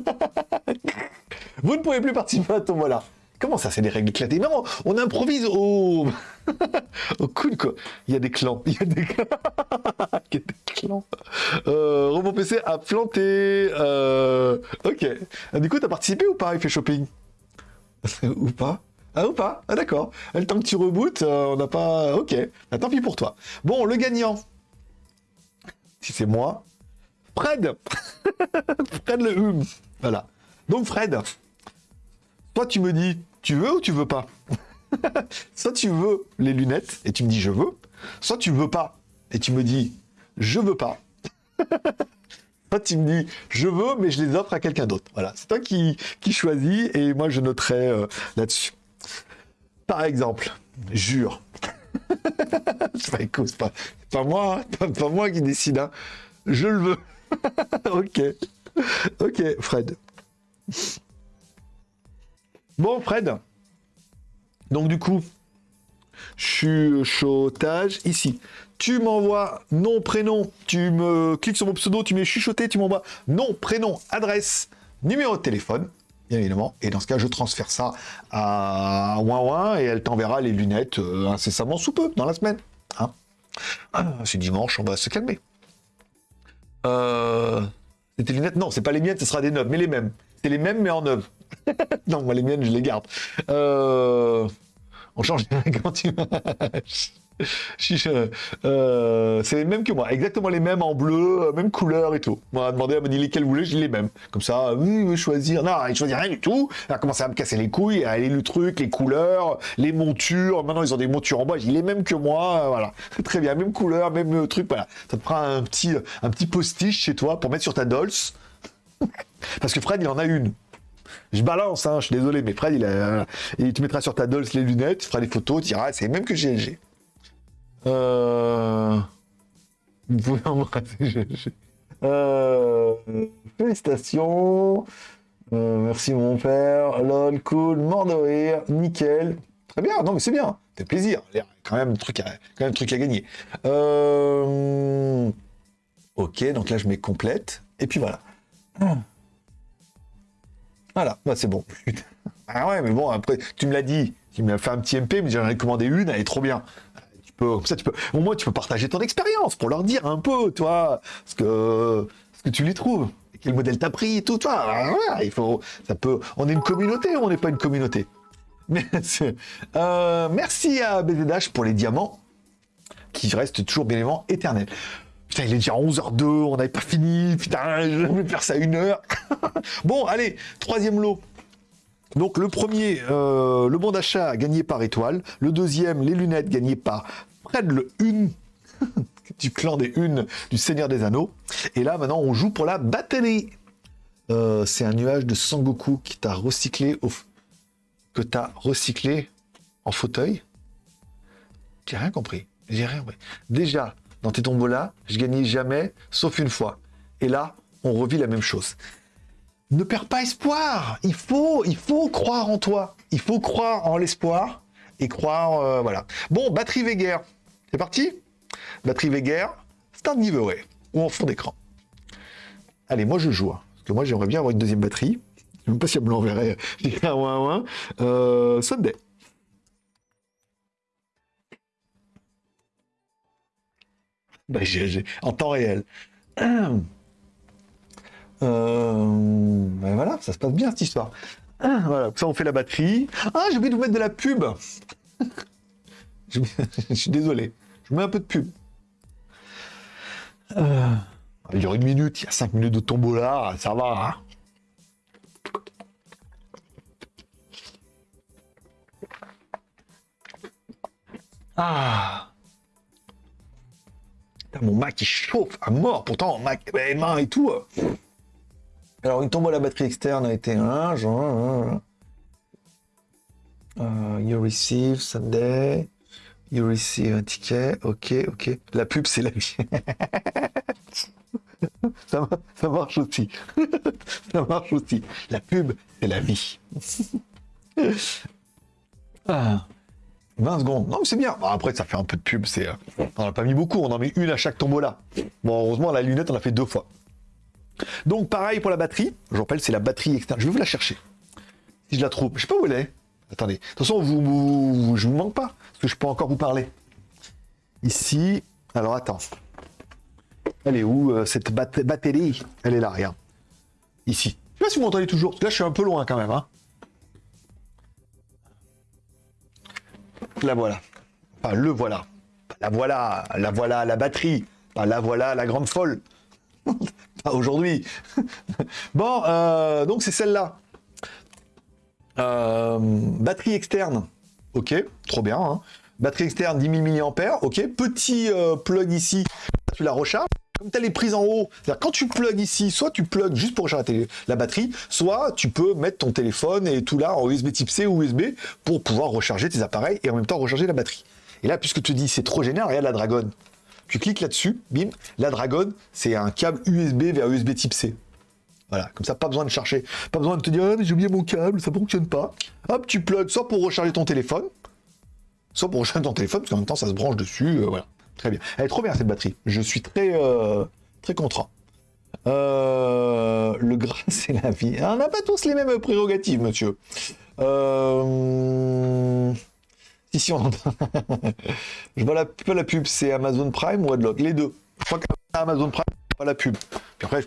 A: Vous ne pouvez plus participer à Tombola. Comment ça, c'est des règles éclatées? Non, on improvise au... [laughs] au quoi. Il y a des clans. Il y a des clans. [laughs] Euh, Roman PC a planté. Euh... Ok. Du coup, t'as participé ou pas Il fait shopping? [laughs] Ou pas? Ah ou pas? Ah d'accord. Le temps que tu rebootes, euh, on n'a pas... Ok. Ah, tant pis pour toi. Bon, le gagnant. Si c'est moi. Fred Fred le hum. Voilà. Donc Fred, toi tu me dis, tu veux ou tu veux pas [laughs] Soit tu veux les lunettes et tu me dis je veux, soit tu veux pas et tu me dis je veux pas. [laughs] Soit tu me dis je veux mais je les offre à quelqu'un d'autre. Voilà, c'est toi qui, qui choisis et moi je noterai euh, là-dessus. Par exemple, jure. [laughs] pas, écoute, pas, pas moi, hein, pas, pas moi qui décide. hein. Je le veux. ok. Ok, Fred. Bon, Fred. Donc, du coup, chuchotage ici. Tu m'envoies nom, prénom, tu me cliques sur mon pseudo, tu mets chuchoté, tu m'envoies nom, prénom, adresse, numéro de téléphone, bien évidemment. Et dans ce cas, je transfère ça à Ouin et elle t'enverra les lunettes euh, incessamment sous peu, dans la semaine. Hein Ah, c'est dimanche, on va se calmer. Euh... C'est tes lunettes? Non, c'est pas les miennes, ce sera des neuves, mais les mêmes. C'est les mêmes, mais en neuves. [laughs] non, moi, les miennes, je les garde. Euh... On change quand [laughs] tu... Chiche, euh, c'est les mêmes que moi, exactement les mêmes en bleu, euh, même couleur et tout. On a demandé, elle m'a dit lesquels voulez, dis les mêmes. Comme ça, oui, oui, choisir. Non, elle choisit rien du tout. Elle a commencé à me casser les couilles, à aller le truc, les couleurs, les montures. Maintenant, ils ont des montures en bois, dis les mêmes que moi, euh, voilà. [laughs] Très bien, même couleur, même euh, truc, voilà. Ça te prend un petit, un petit postiche chez toi pour mettre sur ta Dolce. Parce que Fred, il en a une. Je balance, hein, je suis désolé, mais Fred, il a, et tu mettras sur ta Dolce les lunettes, tu feras des photos, tu diras, c'est les mêmes que GLG. Euh... Vous pouvez embrasser GLG. Euh... Félicitations. Euh, merci mon père. Lol, cool, mort de rire, nickel. Très bien, non mais c'est bien, fait plaisir. Il quand même truc quand même truc à gagner. Euh... Ok, donc là je mets complète. Et puis voilà. Voilà, bah, c'est bon. [laughs] Ah ouais, mais bon, après, tu me l'as dit, tu m'as fait un petit MP, mais j'en ai commandé une, elle est trop bien. Tu peux, ça, tu peux, au moins, tu peux partager ton expérience pour leur dire un peu, toi, ce que, ce que tu les trouves. Quel modèle t'as pris tout, toi. Voilà, il faut, ça peut, on est une communauté ou on n'est pas une communauté? [laughs] Euh, merci à BDDH pour les diamants, qui restent toujours bien évidemment éternels. Il est déjà 11h02, on n'avait pas fini. Putain, je vais faire ça une heure. [laughs] bon, allez, troisième lot. Donc le premier, euh, le bon d'achat gagné par Étoile. Le deuxième, les lunettes gagnées par Fred le Une [laughs] du clan des Unes du Seigneur des Anneaux. Et là, maintenant, on joue pour la batterie. Euh, c'est un nuage de Sangoku qui t'a recyclé au... que t'as recyclé en fauteuil. J'ai rien compris. J'ai rien compris. Déjà, dans tes tombolas, je gagnais jamais, sauf une fois. Et là, on revit la même chose. Ne perds pas espoir. Il faut, il faut croire en toi. Il faut croire en l'espoir et croire, euh, voilà. Bon, batterie Veger. C'est parti? Batterie Veger, start giveaway ou en fond d'écran. Allez, moi je joue. hein, parce que moi j'aimerais bien avoir une deuxième batterie. Je sais même pas si elle me l'enverrait. [laughs] Un un. Euh, Sunday. Bah, j'ai- j'ai- en temps réel. Euh, ben voilà, ça se passe bien cette histoire. Ah, Voilà, ça on fait la batterie. Ah, j'ai oublié de vous mettre de la pub. [laughs] [laughs] je, suis désolé. Je mets un peu de pub. Euh, il dure une minute, il y a cinq minutes de tombola, ça va. hein. Ah. Putain, mon Mac il chauffe à mort. Pourtant, Mac, les mains et tout. Alors, une tombola batterie externe a été un. genre, euh, you receive Sunday. You receive un ticket. Ok, ok. La pub, c'est la vie. [laughs] ça, ça marche aussi. [laughs] ça marche aussi. La pub, c'est la vie. [laughs] Ah. 20 secondes. Non, c'est bien. Après, ça fait un peu de pub. C'est, euh, on n'a pas mis beaucoup. On en met une à chaque tombola. Bon, heureusement, la lunette, on l'a fait deux fois. Donc, pareil pour la batterie. Je rappelle, c'est la batterie externe. Je vais vous la chercher. Si je la trouve. Je sais pas où elle est. Attendez. De toute façon, vous, je vous manque pas. Parce que je peux encore vous parler. Ici. Alors, attends. Elle est où, euh, cette bat- batterie? Elle est là, regarde. Ici. Je sais pas si vous m'entendez toujours. Là, je suis un peu loin quand même. Hein. La voilà. Enfin, le voilà. La voilà. La voilà, la batterie. Enfin, la voilà, la grande folle. [laughs] Pas aujourd'hui. [laughs] bon, euh, donc c'est celle-là. Euh, batterie externe. Ok, trop bien. hein. Batterie externe 10 000 mAh. Ok, petit euh, plug ici. Tu la recharges. Comme tu as les prises en haut, quand tu plugs ici, soit tu plugs juste pour recharger la, batterie, soit tu peux mettre ton téléphone et tout là en USB type C ou USB pour pouvoir recharger tes appareils et en même temps recharger la batterie. Et là, puisque tu dis c'est trop génial, regarde la Dragon. Tu cliques là-dessus, bim, la Dragon, c'est un câble USB vers USB type C. Voilà, comme ça, pas besoin de chercher, pas besoin de te dire, ah, j'ai oublié mon câble, ça fonctionne pas. Hop, tu plugs soit pour recharger ton téléphone, soit pour recharger ton téléphone, parce qu'en même temps, ça se branche dessus, euh, voilà. Très bien. Elle est trop bien, cette batterie. Je suis très, euh, très content. Euh, le gras, [laughs] c'est la vie. Ah, On n'a pas tous les mêmes prérogatives, monsieur. Euh... Si, si, on. [laughs] Je vois la pub, c'est Amazon Prime ou Adlock? Les deux. Je crois qu'Amazon Prime, pas la pub. Puis après, je-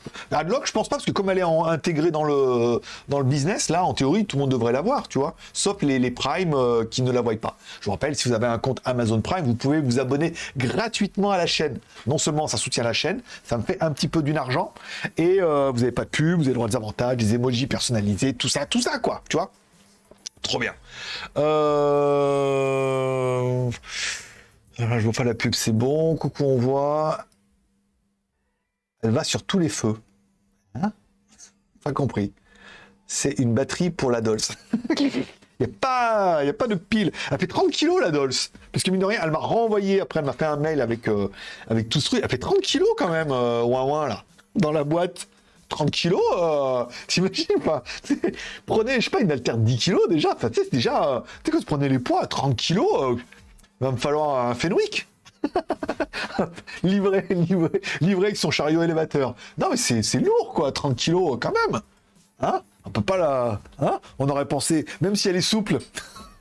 A: je pense pas, parce que comme elle est intégrée dans le, dans le business, là, en théorie, tout le monde devrait l'avoir, tu vois. Sauf les, les Prime euh, qui ne la voient pas. Je vous rappelle, si vous avez un compte Amazon Prime, vous pouvez vous abonner gratuitement à la chaîne. Non seulement ça soutient la chaîne, ça me fait un petit peu d'une argent, et euh, vous n'avez pas de pub, vous avez le droit des avantages, des emojis personnalisés, tout ça, tout ça, quoi, tu vois. Trop bien. Euh... Je vois pas la pub, c'est bon. Coucou, on voit. Elle va sur tous les feux. Hein Pas compris. C'est une batterie pour la Dolce. Il [laughs] n'y a, a pas de pile. Elle fait 30 kilos, la Dolce. Parce que mine de rien, elle m'a renvoyé, après elle m'a fait un mail avec, euh, avec tout ce truc. Elle fait 30 kilos quand même, euh, ouin ouin, là, dans la boîte. 30 kilos, euh, t'imagines pas? [laughs] Prenez, je sais pas, une altère de 10 kilos déjà. Enfin, tu sais, c'est déjà... euh, tu sais, quand tu prenez les poids à 30 kilos, euh, il va me falloir un Fenwick. [laughs] livré, livré, livré avec son chariot élévateur. Non, mais c'est lourd, quoi, 30 kilos, quand même. Hein? On pas. Hein? On aurait pensé, même si elle est souple,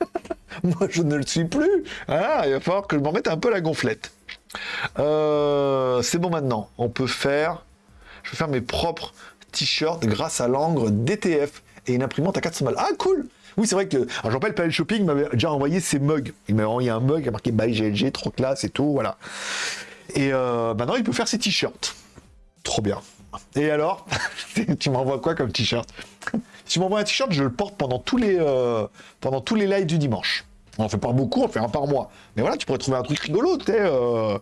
A: [laughs] moi je ne le suis plus. Hein il va falloir que je m'en mette un peu la gonflette. Euh, c'est bon maintenant. On peut faire... Je vais faire mes propres t-shirts grâce à l'encre DTF et une imprimante à 400 balles. Ah, cool Oui, c'est vrai que... Alors, je rappelle, Palais Shopping m'avait déjà envoyé ses mugs. Il m'avait envoyé un mug, il a marqué By GLG, trop classe et tout, voilà. Et euh, maintenant, il peut faire ses t-shirts. Trop bien. Et alors, [laughs] tu m'envoies quoi comme t-shirt? Si tu m'envoies un t-shirt, je le porte pendant tous les, euh, pendant tous les lives du dimanche. On en fait pas beaucoup, on fait un par mois. Mais voilà, tu pourrais trouver un truc rigolo, tu sais. Euh...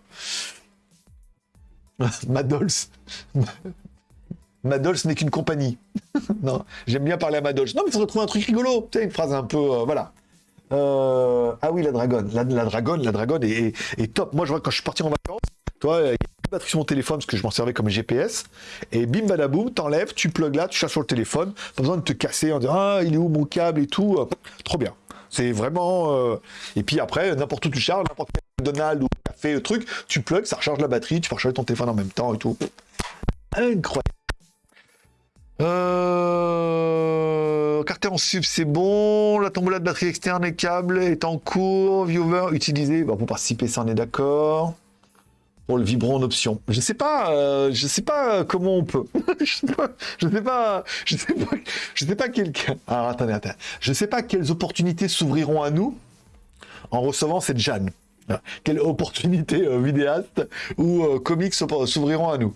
A: [laughs] Madols. Madols n'est qu'une compagnie. [laughs] non, j'aime bien parler à Madols. Non, mais il faudrait trouver un truc rigolo. Tu sais, une phrase un peu. euh, voilà. Euh, Ah oui, la dragonne. La, dragonne, la dragonne est, top. Moi, je vois quand je suis parti en vacances, toi, il y a plus de batterie sur mon téléphone parce que je m'en servais comme GPS. Et bim badaboum, t'enlèves, tu plugs là, tu cherches sur le téléphone. Pas besoin de te casser en disant Ah, il est où mon câble et tout. Euh, Trop bien. C'est vraiment. euh, Et puis après, n'importe où tu charges, n'importe quel McDonald's ou café, truc, tu plugs, ça recharge la batterie, tu peux recharger ton téléphone en même temps et tout. Incroyable. Euh... Carter en sub, c'est bon. La tombola de batterie externe et câble est en cours. Viewer utilisé. Bon, pour participer, ça on est d'accord. Pour le vibron en option. Je sais pas, euh, je sais pas comment on peut. [laughs] je sais pas, je sais pas, je sais pas, sais pas quel. Alors attendez, attendez. Je sais pas quelles opportunités s'ouvriront à nous en recevant cette Jeanne. Voilà. Quelles opportunités euh, vidéastes ou euh, comics s'ouvriront à nous.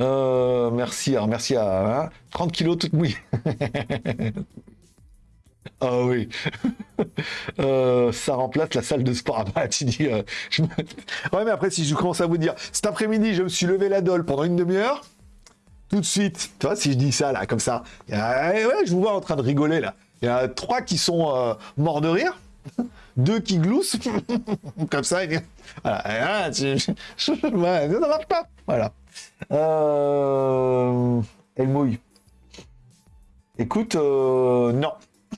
A: Euh, merci, merci à hein, 30 kilos toute mouillée. [laughs] Ah oui. [laughs] Euh, ça remplace la salle de sport. Ah bah, je Ouais, mais après, si je commence à vous dire, cet après-midi, je me suis levé la dole pendant une demi-heure, tout de suite. Tu vois, si je dis ça, là, comme ça, eh je vous vois en train de rigoler, là. Il y a trois qui sont morts de rire, [laughs] deux qui gloussent, comme ça, et voilà. Et là, marche pas. Voilà. Euh... Elle mouille. Écoute, euh, non.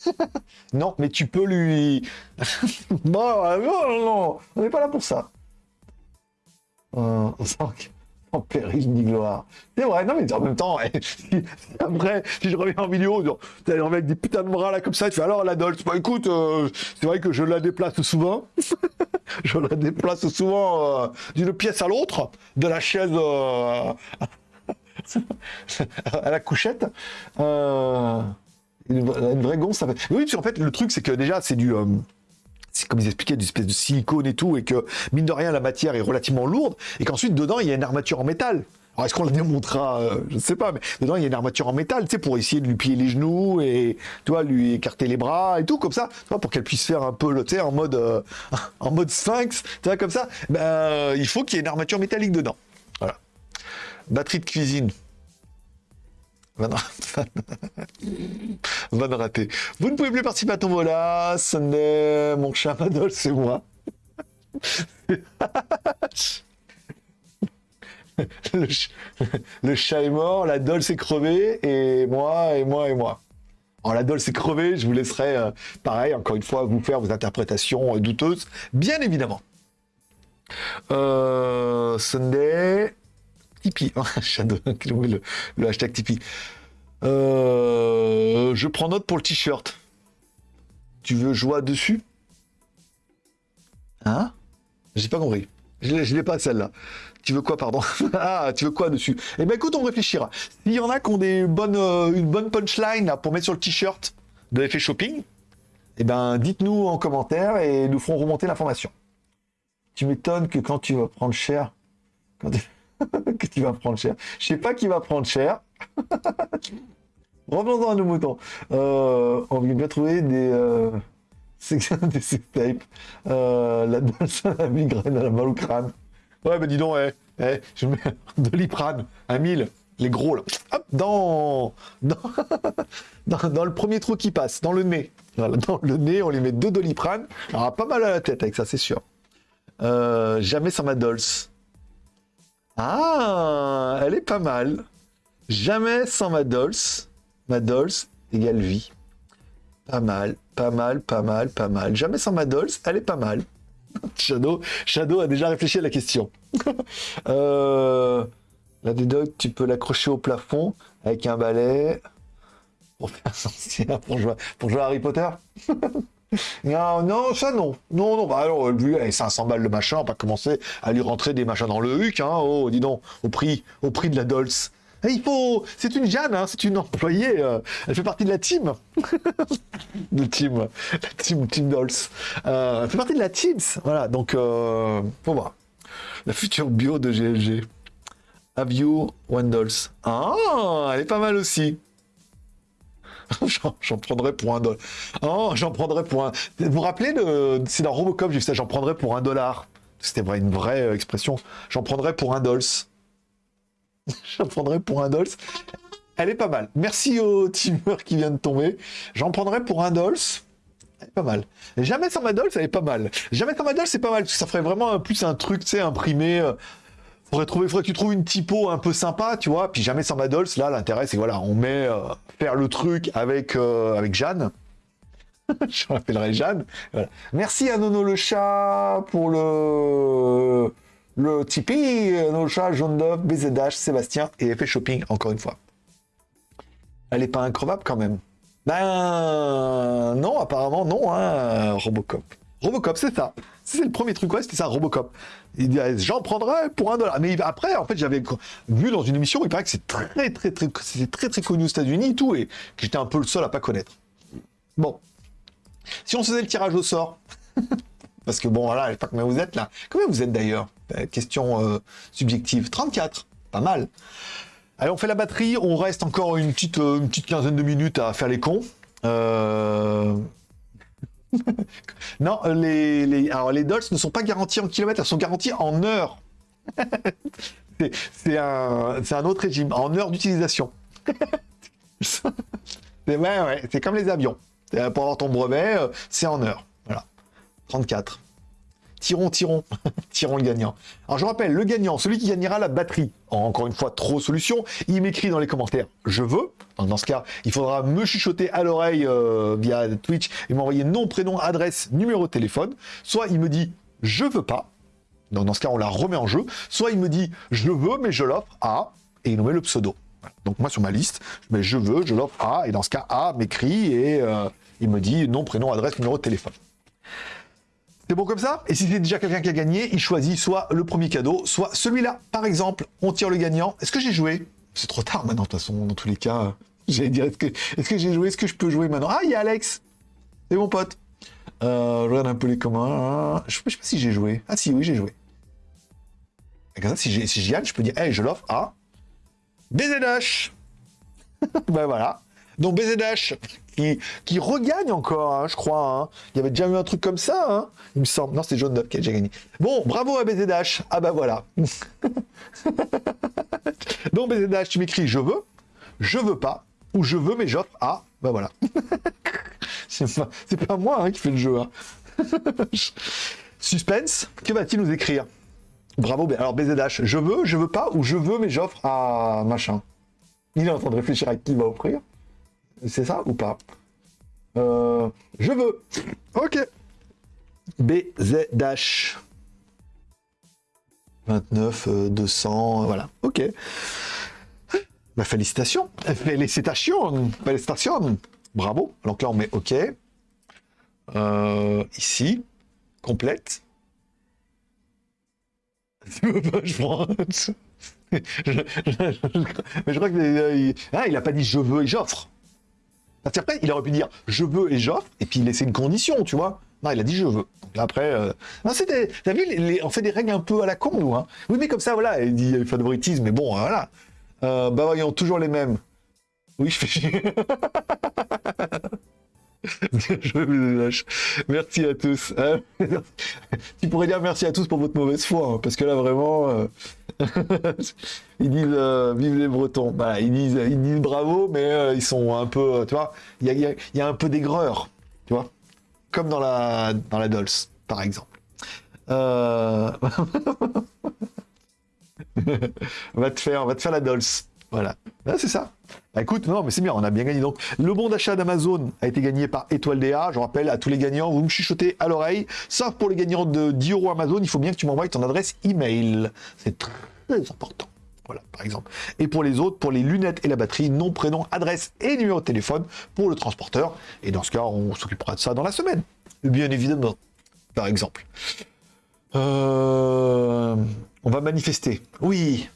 A: [laughs] non, mais tu peux lui... [laughs] euh, non, non, non, on n'est pas là pour ça. Euh, sans péril ni gloire. C'est vrai, non, mais en même temps, [laughs] après, si je reviens en vidéo, t'as le mec des putains de bras là comme ça, tu fais alors la Dolce. Bah écoute, euh, c'est vrai que je la déplace souvent. [laughs] je la déplace souvent euh, d'une pièce à l'autre, de la chaise euh, [laughs] à la couchette. Une, vraie- gonce, ça fait. Oui, qu'en fait, le truc, c'est que déjà, c'est du. Comme ils expliquaient, du espèce de silicone et tout, et que mine de rien, la matière est relativement lourde, et qu'ensuite, dedans, il y a une armature en métal. Alors, est-ce qu'on le démontrera euh, Je ne sais pas, mais dedans, il y a une armature en métal, tu sais, pour essayer de lui plier les genoux et, tu lui écarter les bras et tout, comme ça, pour qu'elle puisse faire un peu, le- tu en mode, euh, [laughs] en mode sphinx, tu vois, comme ça. Ben, il faut qu'il y ait une armature métallique dedans. Voilà. Batterie de cuisine. Van, [laughs] Van. Vous ne pouvez plus participer à Tombola. Sunday, mon chat Madol, c'est moi. [laughs] le, ch- le chat est mort, la doll s'est crevée, et moi, et moi, et moi. Alors la doll s'est crevée, je vous laisserai, euh, pareil, encore une fois, vous faire vos interprétations euh, douteuses, bien évidemment. Euh, Sunday, [laughs] Le, hashtag Tipeee. Euh, je prends note pour le t-shirt. Tu veux jouer dessus? Hein? J'ai pas compris. Je l'ai- pas celle-là. Tu veux quoi, pardon? [laughs] Ah, tu veux quoi dessus? Eh ben écoute, on réfléchira. S'il y en a qui ont des bonnes, euh, une bonne punchline pour mettre sur le t-shirt de l'effet shopping, eh ben dites-nous en commentaire et nous ferons remonter l'information. Tu m'étonnes que quand tu vas prendre cher, [laughs] que tu vas prendre cher. Je sais pas qui va prendre cher. [laughs] Revenons-en à nos moutons. Euh, on vient bien trouver des, euh, [laughs] des sex tapes. Euh, la danse à la migraine, à la mal au crâne. Ouais, bah dis donc, eh, eh, je mets Doliprane, un 1000, les gros là. Hop, dans, dans, dans, le premier trou qui passe, dans le nez. Dans le nez, on lui met deux Doliprane. Aura pas mal à la tête avec ça, c'est sûr. Euh, jamais sans ma Dolce. Ah, elle est pas mal. Jamais sans ma Dolce. Ma Dolce égale vie. Pas mal, pas mal, pas mal, pas mal. Jamais sans ma Dolce, elle est pas mal. [laughs] Shadow, Shadow a déjà réfléchi à la question. [laughs] euh, la Dog, tu peux l'accrocher au plafond avec un balai pour faire [laughs] sorcière, pour pour jouer à Harry Potter. Non, [laughs] non, ça non. Non, non, bah alors, lui, allez, 500 balles le machin, on va pas commencer à lui rentrer des machins dans le huc, hein. Oh, dis donc, au prix, au prix de la Dolce. Et il faut. C'est une Jeanne, hein, c'est une employée. euh, elle fait partie de la team. [laughs] de team. La team, team Dolce. Euh, elle fait partie de la Teams. Voilà, donc, euh, faut voir. La future bio de GLG. Have you one Dolce? Ah, elle est pas mal aussi. [laughs] J'en prendrais pour un dollar. Oh, j'en prendrais pour un. Vous vous rappelez, de... c'est dans Robocop, j'ai vu ça, j'en prendrais pour un dollar. C'était une vraie euh, expression. J'en prendrais pour un dolce. [laughs] j'en prendrais pour un dolce. Elle est pas mal. Merci au teamer qui vient de tomber. J'en prendrais pour un dolce. Elle est pas mal. Jamais sans ma dolce, elle est pas mal. Jamais sans ma dolce, c'est pas mal. Ça ferait vraiment plus un truc, tu sais, imprimé. euh, Faudrait trouver, faudrait que tu trouves une typo un peu sympa, tu vois. Puis jamais sans Madols, là, l'intérêt, c'est voilà, on met euh, faire le truc avec, euh, Jeanne. [laughs] Je rappellerai Jeanne. Merci à Nono le chat pour le le Tipeee. Nono le chat, Jaune d'œuf, BZH, Sébastien et Effet Shopping, encore une fois. Elle est pas increvable quand même. Ben non, apparemment non, hein, Robocop. Robocop, c'est ça. C'est le premier truc, ouais, c'était ça, Robocop. Il dit, j'en prendrais pour un dollar. Mais après, en fait, j'avais vu dans une émission, il paraît que c'est très, très, très, très, très connu aux États-Unis et tout, et que j'étais un peu le seul à pas connaître. Bon. Si on faisait le tirage au sort, [laughs] parce que bon, voilà, je sais pas combien vous êtes là. Combien vous êtes d'ailleurs? Euh, Question euh, subjective. 34. Pas mal. Allez, on fait la batterie. On reste encore une petite, euh, une petite quinzaine de minutes à faire les cons. [laughs] non, les, les, les ne sont pas garanties en kilomètres, elles sont garanties en heures. [laughs] C'est un, autre régime, en heure d'utilisation. [laughs] c'est comme les avions. C'est, Pour avoir ton brevet, euh, c'est en heure. Voilà. 34. Tirons, tirons, [laughs] tirons le gagnant. Alors je rappelle, le gagnant, celui qui gagnera la batterie, encore une fois, trop solution, il m'écrit dans les commentaires « je veux ». Dans ce cas, il faudra me chuchoter à l'oreille euh, via Twitch et m'envoyer nom, prénom, adresse, numéro de téléphone. Soit il me dit « je veux pas ». Dans ce cas, on la remet en jeu. Soit il me dit « je veux, mais je l'offre à » et il nous met le pseudo. Donc moi, sur ma liste, je mets « je veux, je l'offre à » et dans ce cas, A m'écrit et euh, il me dit nom, prénom, adresse, numéro de téléphone. C'est bon comme ça? Et si c'est déjà quelqu'un qui a gagné, il choisit soit le premier cadeau, soit celui-là. Par exemple, on tire le gagnant. Est-ce que j'ai joué? C'est trop tard maintenant, de toute façon, dans tous les cas. [laughs] J'allais dire, est-ce que, j'ai joué? Est-ce que je peux jouer maintenant? Ah, il y a Alex C'est mon pote. Euh, regarde un peu les communs. Je sais pas si j'ai joué. Ah si, oui, j'ai joué. Ça, si, j'ai- si j'y gagne, je peux dire, hey, je l'offre à BZH. [laughs] ben voilà. Donc BZH, qui, regagne encore, hein, je crois. hein. Il y avait déjà eu un truc comme ça, hein, il me semble. Non, c'est Jaune Duff qui a déjà gagné. Bon, bravo à BZH. Ah bah voilà. [laughs] Donc BZH, tu m'écris je veux, je veux pas, ou je veux mais j'offre à. Bah voilà. [laughs] c'est pas, moi qui fais le jeu. [laughs] Suspense, que va-t-il nous écrire? Bravo, alors BZH, je veux, je veux pas, ou je veux mais j'offre à machin. Il est en train de réfléchir à qui il va offrir. C'est ça ou pas? Euh, Je veux. Ok. BZH. 29, euh, 200, euh, voilà. Ok. Bah, félicitations. Félicitations. Félicitations. Bravo. Donc là, on met OK. Euh, ici. Complète. [laughs] Je prends. [laughs] Je- je- Mais je crois que euh, il... Ah, il a pas dit je veux et j'offre. Il aurait pu dire je veux et j'offre, et puis laisser une condition, tu vois. Non, il a dit je veux. Donc après, euh... c'était. T'as vu, les- on fait des règles un peu à la con, nous. Hein. Oui, mais comme ça, voilà, il dit favoritisme, mais bon, euh, voilà. Euh, bah voyons, toujours les mêmes. Oui, je fais chier. [laughs] Je me lâche. Merci à tous. Euh, [laughs] tu pourrais dire merci à tous pour votre mauvaise foi, hein, parce que là vraiment, euh, [laughs] ils disent euh, vive les Bretons. Bah, ils disent, ils disent bravo, mais euh, ils sont un peu, euh, tu vois, il y a, un peu d'aigreur, tu vois, comme dans la dans la Dolce, par exemple. [laughs] Va te faire, va te faire la Dolce. Voilà. Ah, c'est ça. Bah, écoute, non, mais c'est bien, on a bien gagné. Donc, le bon d'achat d'Amazon a été gagné par Étoile DA. Je rappelle à tous les gagnants, vous me chuchotez à l'oreille. Sauf pour les gagnants de 10 euros Amazon, il faut bien que tu m'envoies ton adresse email. C'est très important. Voilà, par exemple. Et pour les autres, pour les lunettes et la batterie, nom, prénom, adresse et numéro de téléphone pour le transporteur. Et dans ce cas, on s'occupera de ça dans la semaine. Bien évidemment. Par exemple. Euh, On va manifester. Oui.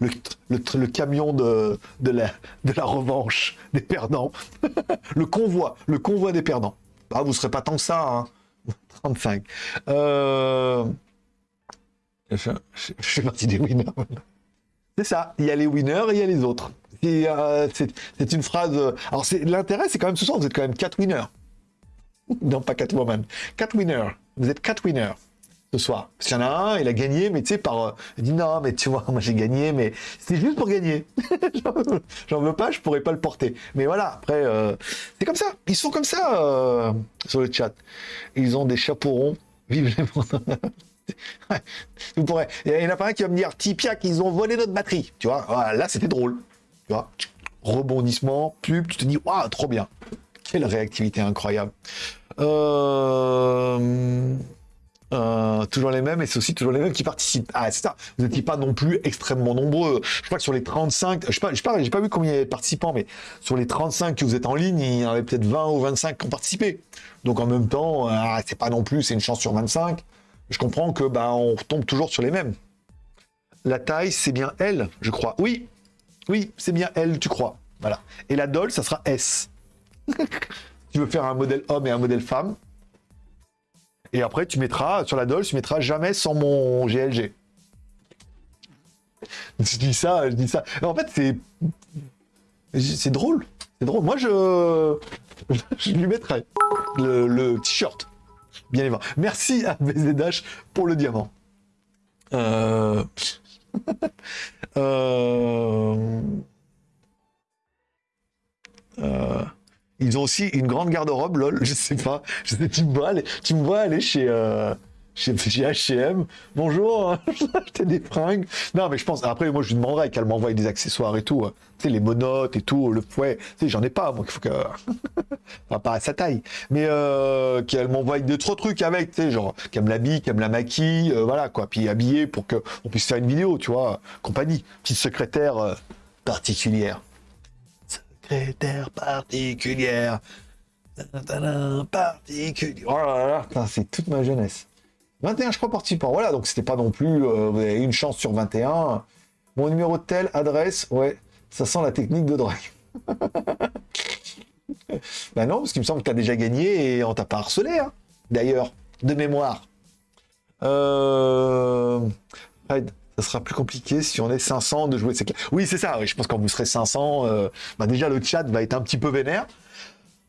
A: Le, le- le camion de, de, la, de la revanche des perdants. [laughs] le convoi. Le convoi des perdants. Ah, vous serez pas tant que ça, hein. [laughs] 35. Euh... Je, je- je fais partie des winners. C'est ça. Il y a les winners et il y a les autres. Euh, c'est une phrase. euh, Alors, c'est- l'intérêt, c'est quand même ce soir, vous êtes quand même 4 winners. [laughs] Non, pas Catwoman. 4 winners. Vous êtes 4 winners ce soir. Parce qu'il y en a un, il a gagné, mais tu sais, par. euh, il dit non, mais tu vois, [laughs] moi j'ai gagné, mais c'est juste pour gagner. [laughs] J'en veux- pas, je pourrais pas le porter. Mais voilà, après, euh, c'est comme ça. Ils sont comme ça euh, sur le chat. Ils ont des chapeaux ronds. Vive les [laughs] Vous pourrez. Il y en a pas un qui va me dire Tipiak, ils ont volé notre batterie. Tu vois, là c'était drôle. Tu vois, rebondissement, pub, tu te dis, waouh, trop bien. Quelle réactivité incroyable. Euh... Euh, toujours les mêmes et c'est aussi toujours les mêmes qui participent. Ah, c'est ça. Vous n'étiez pas non plus extrêmement nombreux. Je crois que sur les 35, je sais pas, j'ai pas vu combien il y avait de participants, mais sur les 35 que vous êtes en ligne, il y en avait peut-être 20 ou 25 qui ont participé. Donc en même temps, euh, c'est pas non plus, c'est une chance sur 25. Je comprends que bah on tombe toujours sur les mêmes. La taille, c'est bien L, je crois. Oui, oui, c'est bien L, tu crois. Voilà. Et la doll, ça sera S. [laughs] tu veux faire un modèle homme et un modèle femme? Et après, tu mettras, sur la doll, tu mettras jamais sans mon GLG. Je dis ça, je dis ça. En fait, c'est. C'est drôle. C'est drôle. Moi, je. [laughs] Je lui mettrai le, le t-shirt. Bien évidemment. Merci à BZH pour le diamant. Euh, [laughs] Euh, euh, Ils ont aussi une grande garde-robe, lol, [laughs] je sais pas. Je sais, tu me vois aller, chez, euh, chez, chez H&M. Bonjour, [laughs] vais acheter des fringues. Non, mais je pense, après, moi, je lui demanderais qu'elle m'envoie des accessoires et tout. hein. Tu sais, les monotes et tout, le fouet. Tu sais, j'en ai pas, donc il faut que... [laughs] enfin, pas à sa taille. Mais euh, qu'elle m'envoie deux, trois trucs avec, tu sais, genre, qu'elle me l'habille, qu'elle me la maquille, euh, voilà, quoi. Puis habillée pour qu'on puisse faire une vidéo, tu vois. Compagnie. Petite secrétaire euh, particulière particulière. Particulière. Oh c'est toute ma jeunesse. 21, je crois, participants. Voilà, donc c'était pas non plus. euh, une chance sur 21. Mon numéro de tel, adresse, ouais, ça sent la technique de drague. [laughs] bah non, parce qu'il me semble que tu as déjà gagné et on t'a pas harcelé, hein, d'ailleurs, de mémoire. Euh... ça sera plus compliqué si on est 500 de jouer. C'est clair. Oui, c'est ça. Oui, je pense que quand vous serez 500, euh, bah déjà le chat va être un petit peu vénère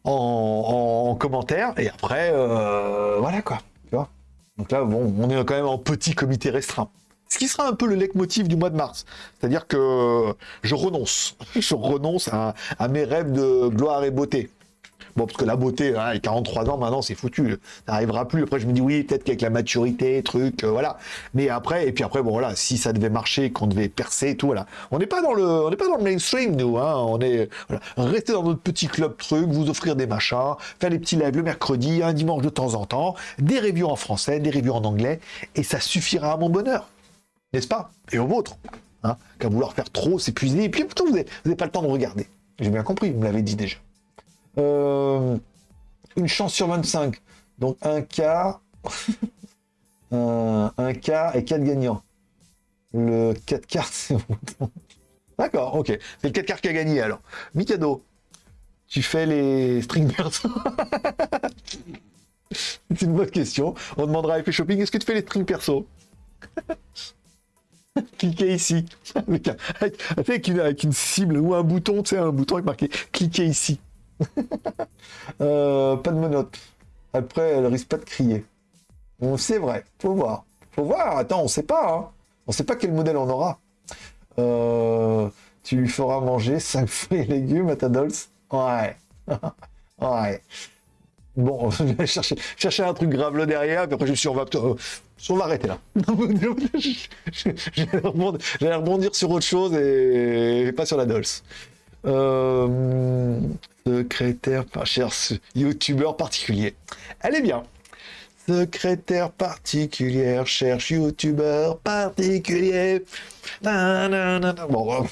A: en, en- en commentaire. Et après, euh, voilà quoi. Tu vois Donc là, bon, on est quand même en petit comité restreint. Ce qui sera un peu le leitmotiv du mois de mars. C'est-à-dire que je renonce. [laughs] Je renonce à mes rêves de gloire et beauté. Bon, parce que la beauté, hein, les 43 ans, maintenant, c'est foutu. Ça n'arrivera plus. Après, je me dis, oui, peut-être qu'avec la maturité, truc, euh, voilà. Mais après, et puis après, bon, voilà, si ça devait marcher, qu'on devait percer tout, voilà. On n'est pas dans le, on n'est pas dans le mainstream, nous, hein. On est. Rester dans notre petit club truc, vous offrir des machins, faire des petits lives le mercredi, un dimanche de temps en temps, des reviews en français, des reviews en anglais, et ça suffira à mon bonheur. N'est-ce pas? Et au vôtre. Hein. Qu'à vouloir faire trop, s'épuiser, et puis pourtant, vous n'avez pas le temps de regarder. J'ai bien compris, vous me l'avez dit déjà. Euh, une chance sur 25. Donc un quart, [laughs] un, un quart et 4 gagnants. Le 4 quarts, c'est. D'accord, ok. C'est le 4 quarts qui a gagné alors. Mikado, tu fais les string perso [laughs] C'est une bonne question. On demandera à Effet Shopping, est-ce que tu fais les strings perso? [laughs] Cliquez ici. Avec, avec- une, avec une cible ou un bouton, tu sais, un bouton avec marqué cliquez ici. [laughs] Euh, pas de menottes. Après, elle risque pas de crier. Bon, c'est vrai, faut voir. Faut voir, attends, on sait pas. Hein. On sait pas quel modèle on aura. Euh, tu lui feras manger [laughs] 5 fruits et légumes à ta Dolce? Ouais. [laughs] ouais. Bon, chercher, chercher un truc grave là derrière, puis après je suis on va, euh, on va arrêter là. J'allais rebondir, rebondir sur autre chose et, et pas sur la Dolce. Euh, secrétaire, pas cher, youtubeur particulier. Elle est bien. Secrétaire particulière, cherche youtubeur particulier. Bon, [laughs]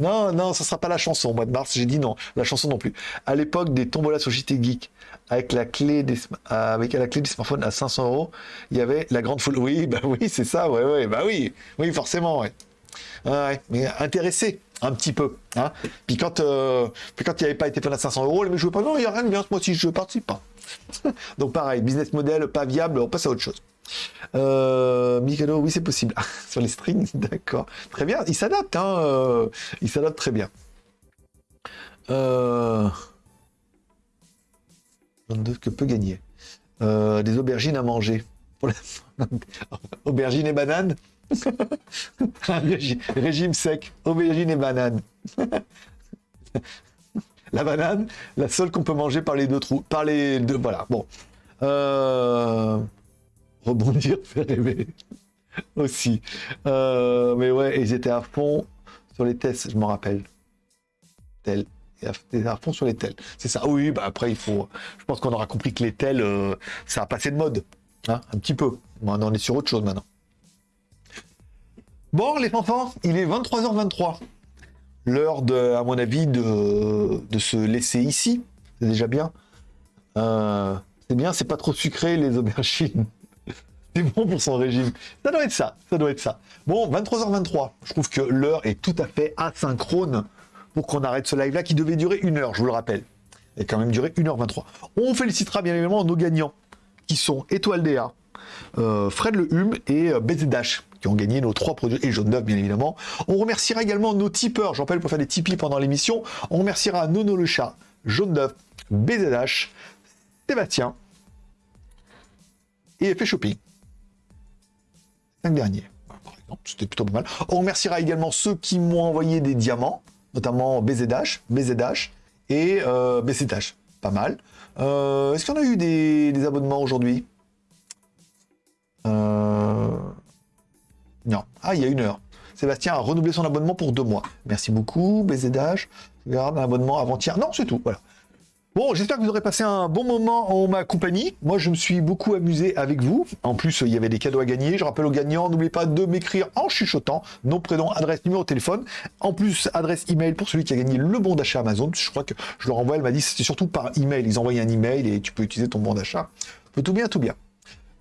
A: non, non, ça sera pas la chanson. Au mois de mars, j'ai dit non. La chanson non plus. À l'époque des tombolas sur JT Geek, avec la clé des, avec la clé du smartphone à 500 euros, il y avait la grande foule. Oui, bah oui, c'est ça. Ouais, ouais, bah oui, oui, forcément, ouais. Ouais, mais intéressé un petit peu. Hein. Puis quand euh, puis quand il n'y avait pas été fait à 500 euros, les mecs jouaient pas. Non, il n'y a rien de bien. Moi aussi, je participe pas. [laughs] Donc pareil, business model pas viable, on passe à autre chose. Euh, Mikado, oui, c'est possible. [laughs] Sur les strings, [laughs] d'accord. Très bien, il s'adapte, hein. euh, il s'adapte très bien. Euh... 22 que peut gagner. Euh, des aubergines à manger. Aubergines et bananes? [laughs] Régime sec, aubergines et bananes. [laughs] la banane, la seule qu'on peut manger par les deux trous. Par les deux. Voilà, bon. Euh, Rebondir, [laughs] faire rêver. Aussi. Euh, mais ouais, ils étaient à fond sur les tests, je m'en rappelle. Tel. Et à- fond sur les tels. C'est ça. Oui, bah après, il faut. Je pense qu'on aura compris que les tels, euh, ça a passé de mode. Hein, un petit peu. On est sur autre chose maintenant. Bon, les enfants, il est 23h23. L'heure, à mon avis, de, se laisser ici. C'est déjà bien. Euh, c'est bien, c'est pas trop sucré, les aubergines. [laughs] C'est bon pour son régime. Ça doit être ça, ça doit être ça. Bon, 23h23. Je trouve que l'heure est tout à fait asynchrone pour qu'on arrête ce live-là qui devait durer une heure, je vous le rappelle. Et quand même duré 1h23. On félicitera bien évidemment nos gagnants, qui sont Étoile DA, euh, Fred Le Hume et euh, BZDash, qui ont gagné nos trois produits, et Jaune d'œuf bien évidemment. On remerciera également nos tipeurs, j'en rappelle pour faire des tipis pendant l'émission. On remerciera Nono le chat, Jaune d'œuf, BZH, Sébastien et Effet Shopping. Cinq derniers, par Non, C'était plutôt pas mal. On remerciera également ceux qui m'ont envoyé des diamants, notamment BZH, BZH et euh. Pas mal. Euh, Est-ce qu'on a eu des, des abonnements aujourd'hui? Euh, Non. Ah, il y a une heure. Sébastien a renouvelé son abonnement pour deux mois. Merci beaucoup, BZH. Je garde un abonnement avant-hier. Non, c'est tout. Voilà. Bon, j'espère que vous aurez passé un bon moment en ma compagnie. Moi, je me suis beaucoup amusé avec vous. En plus, il y avait des cadeaux à gagner. Je rappelle aux gagnants, n'oubliez pas de m'écrire en chuchotant nom, prénom, adresse, numéro de téléphone. En plus, adresse email pour celui qui a gagné le bon d'achat Amazon. Je crois que je leur envoie, elle m'a dit c'était surtout par email. Ils envoyaient un email et tu peux utiliser ton bon d'achat. Tout bien, tout bien.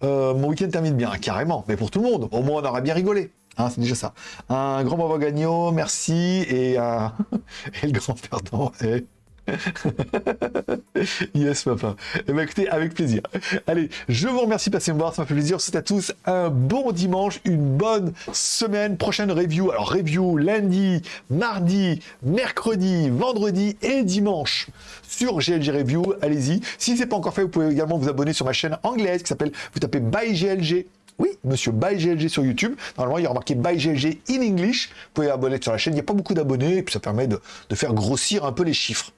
A: Euh, mon week-end termine bien, carrément. Mais pour tout le monde, au moins on aura bien rigolé. Hein, c'est déjà ça. Un grand bravo gagnant, merci. Et, un... [laughs] et le grand perdant est... [laughs] yes, papa. Eh ben, écoutez, avec plaisir. Allez, je vous remercie de passer me voir, ça m'a fait plaisir. C'est à tous un bon dimanche, une bonne semaine. Prochaine review. Alors, review lundi, mardi, mercredi, vendredi et dimanche sur GLG Review. Allez-y. Si ce n'est pas encore fait, vous pouvez également vous abonner sur ma chaîne anglaise qui s'appelle, vous tapez By GLG. Oui, monsieur By GLG sur YouTube. Normalement, il y a marqué By GLG in English. Vous pouvez vous abonner sur la chaîne. Il n'y a pas beaucoup d'abonnés et puis ça permet de faire grossir un peu les chiffres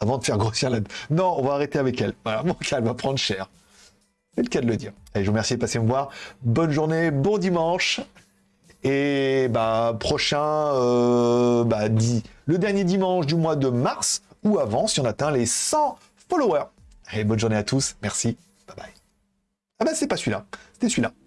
A: avant de faire grossir la... Non, on va arrêter avec elle. Voilà, mon cas, elle va prendre cher. C'est le cas de le dire. Allez, je vous remercie de passer me voir. Bonne journée, bon dimanche. Et bah, prochain, euh, bah, le dernier dimanche du mois de mars, ou avant, si on atteint les 100 followers. Allez, bonne journée à tous. Merci. Bye bye. Ah bah, c'est pas celui-là. C'était celui-là. [laughs]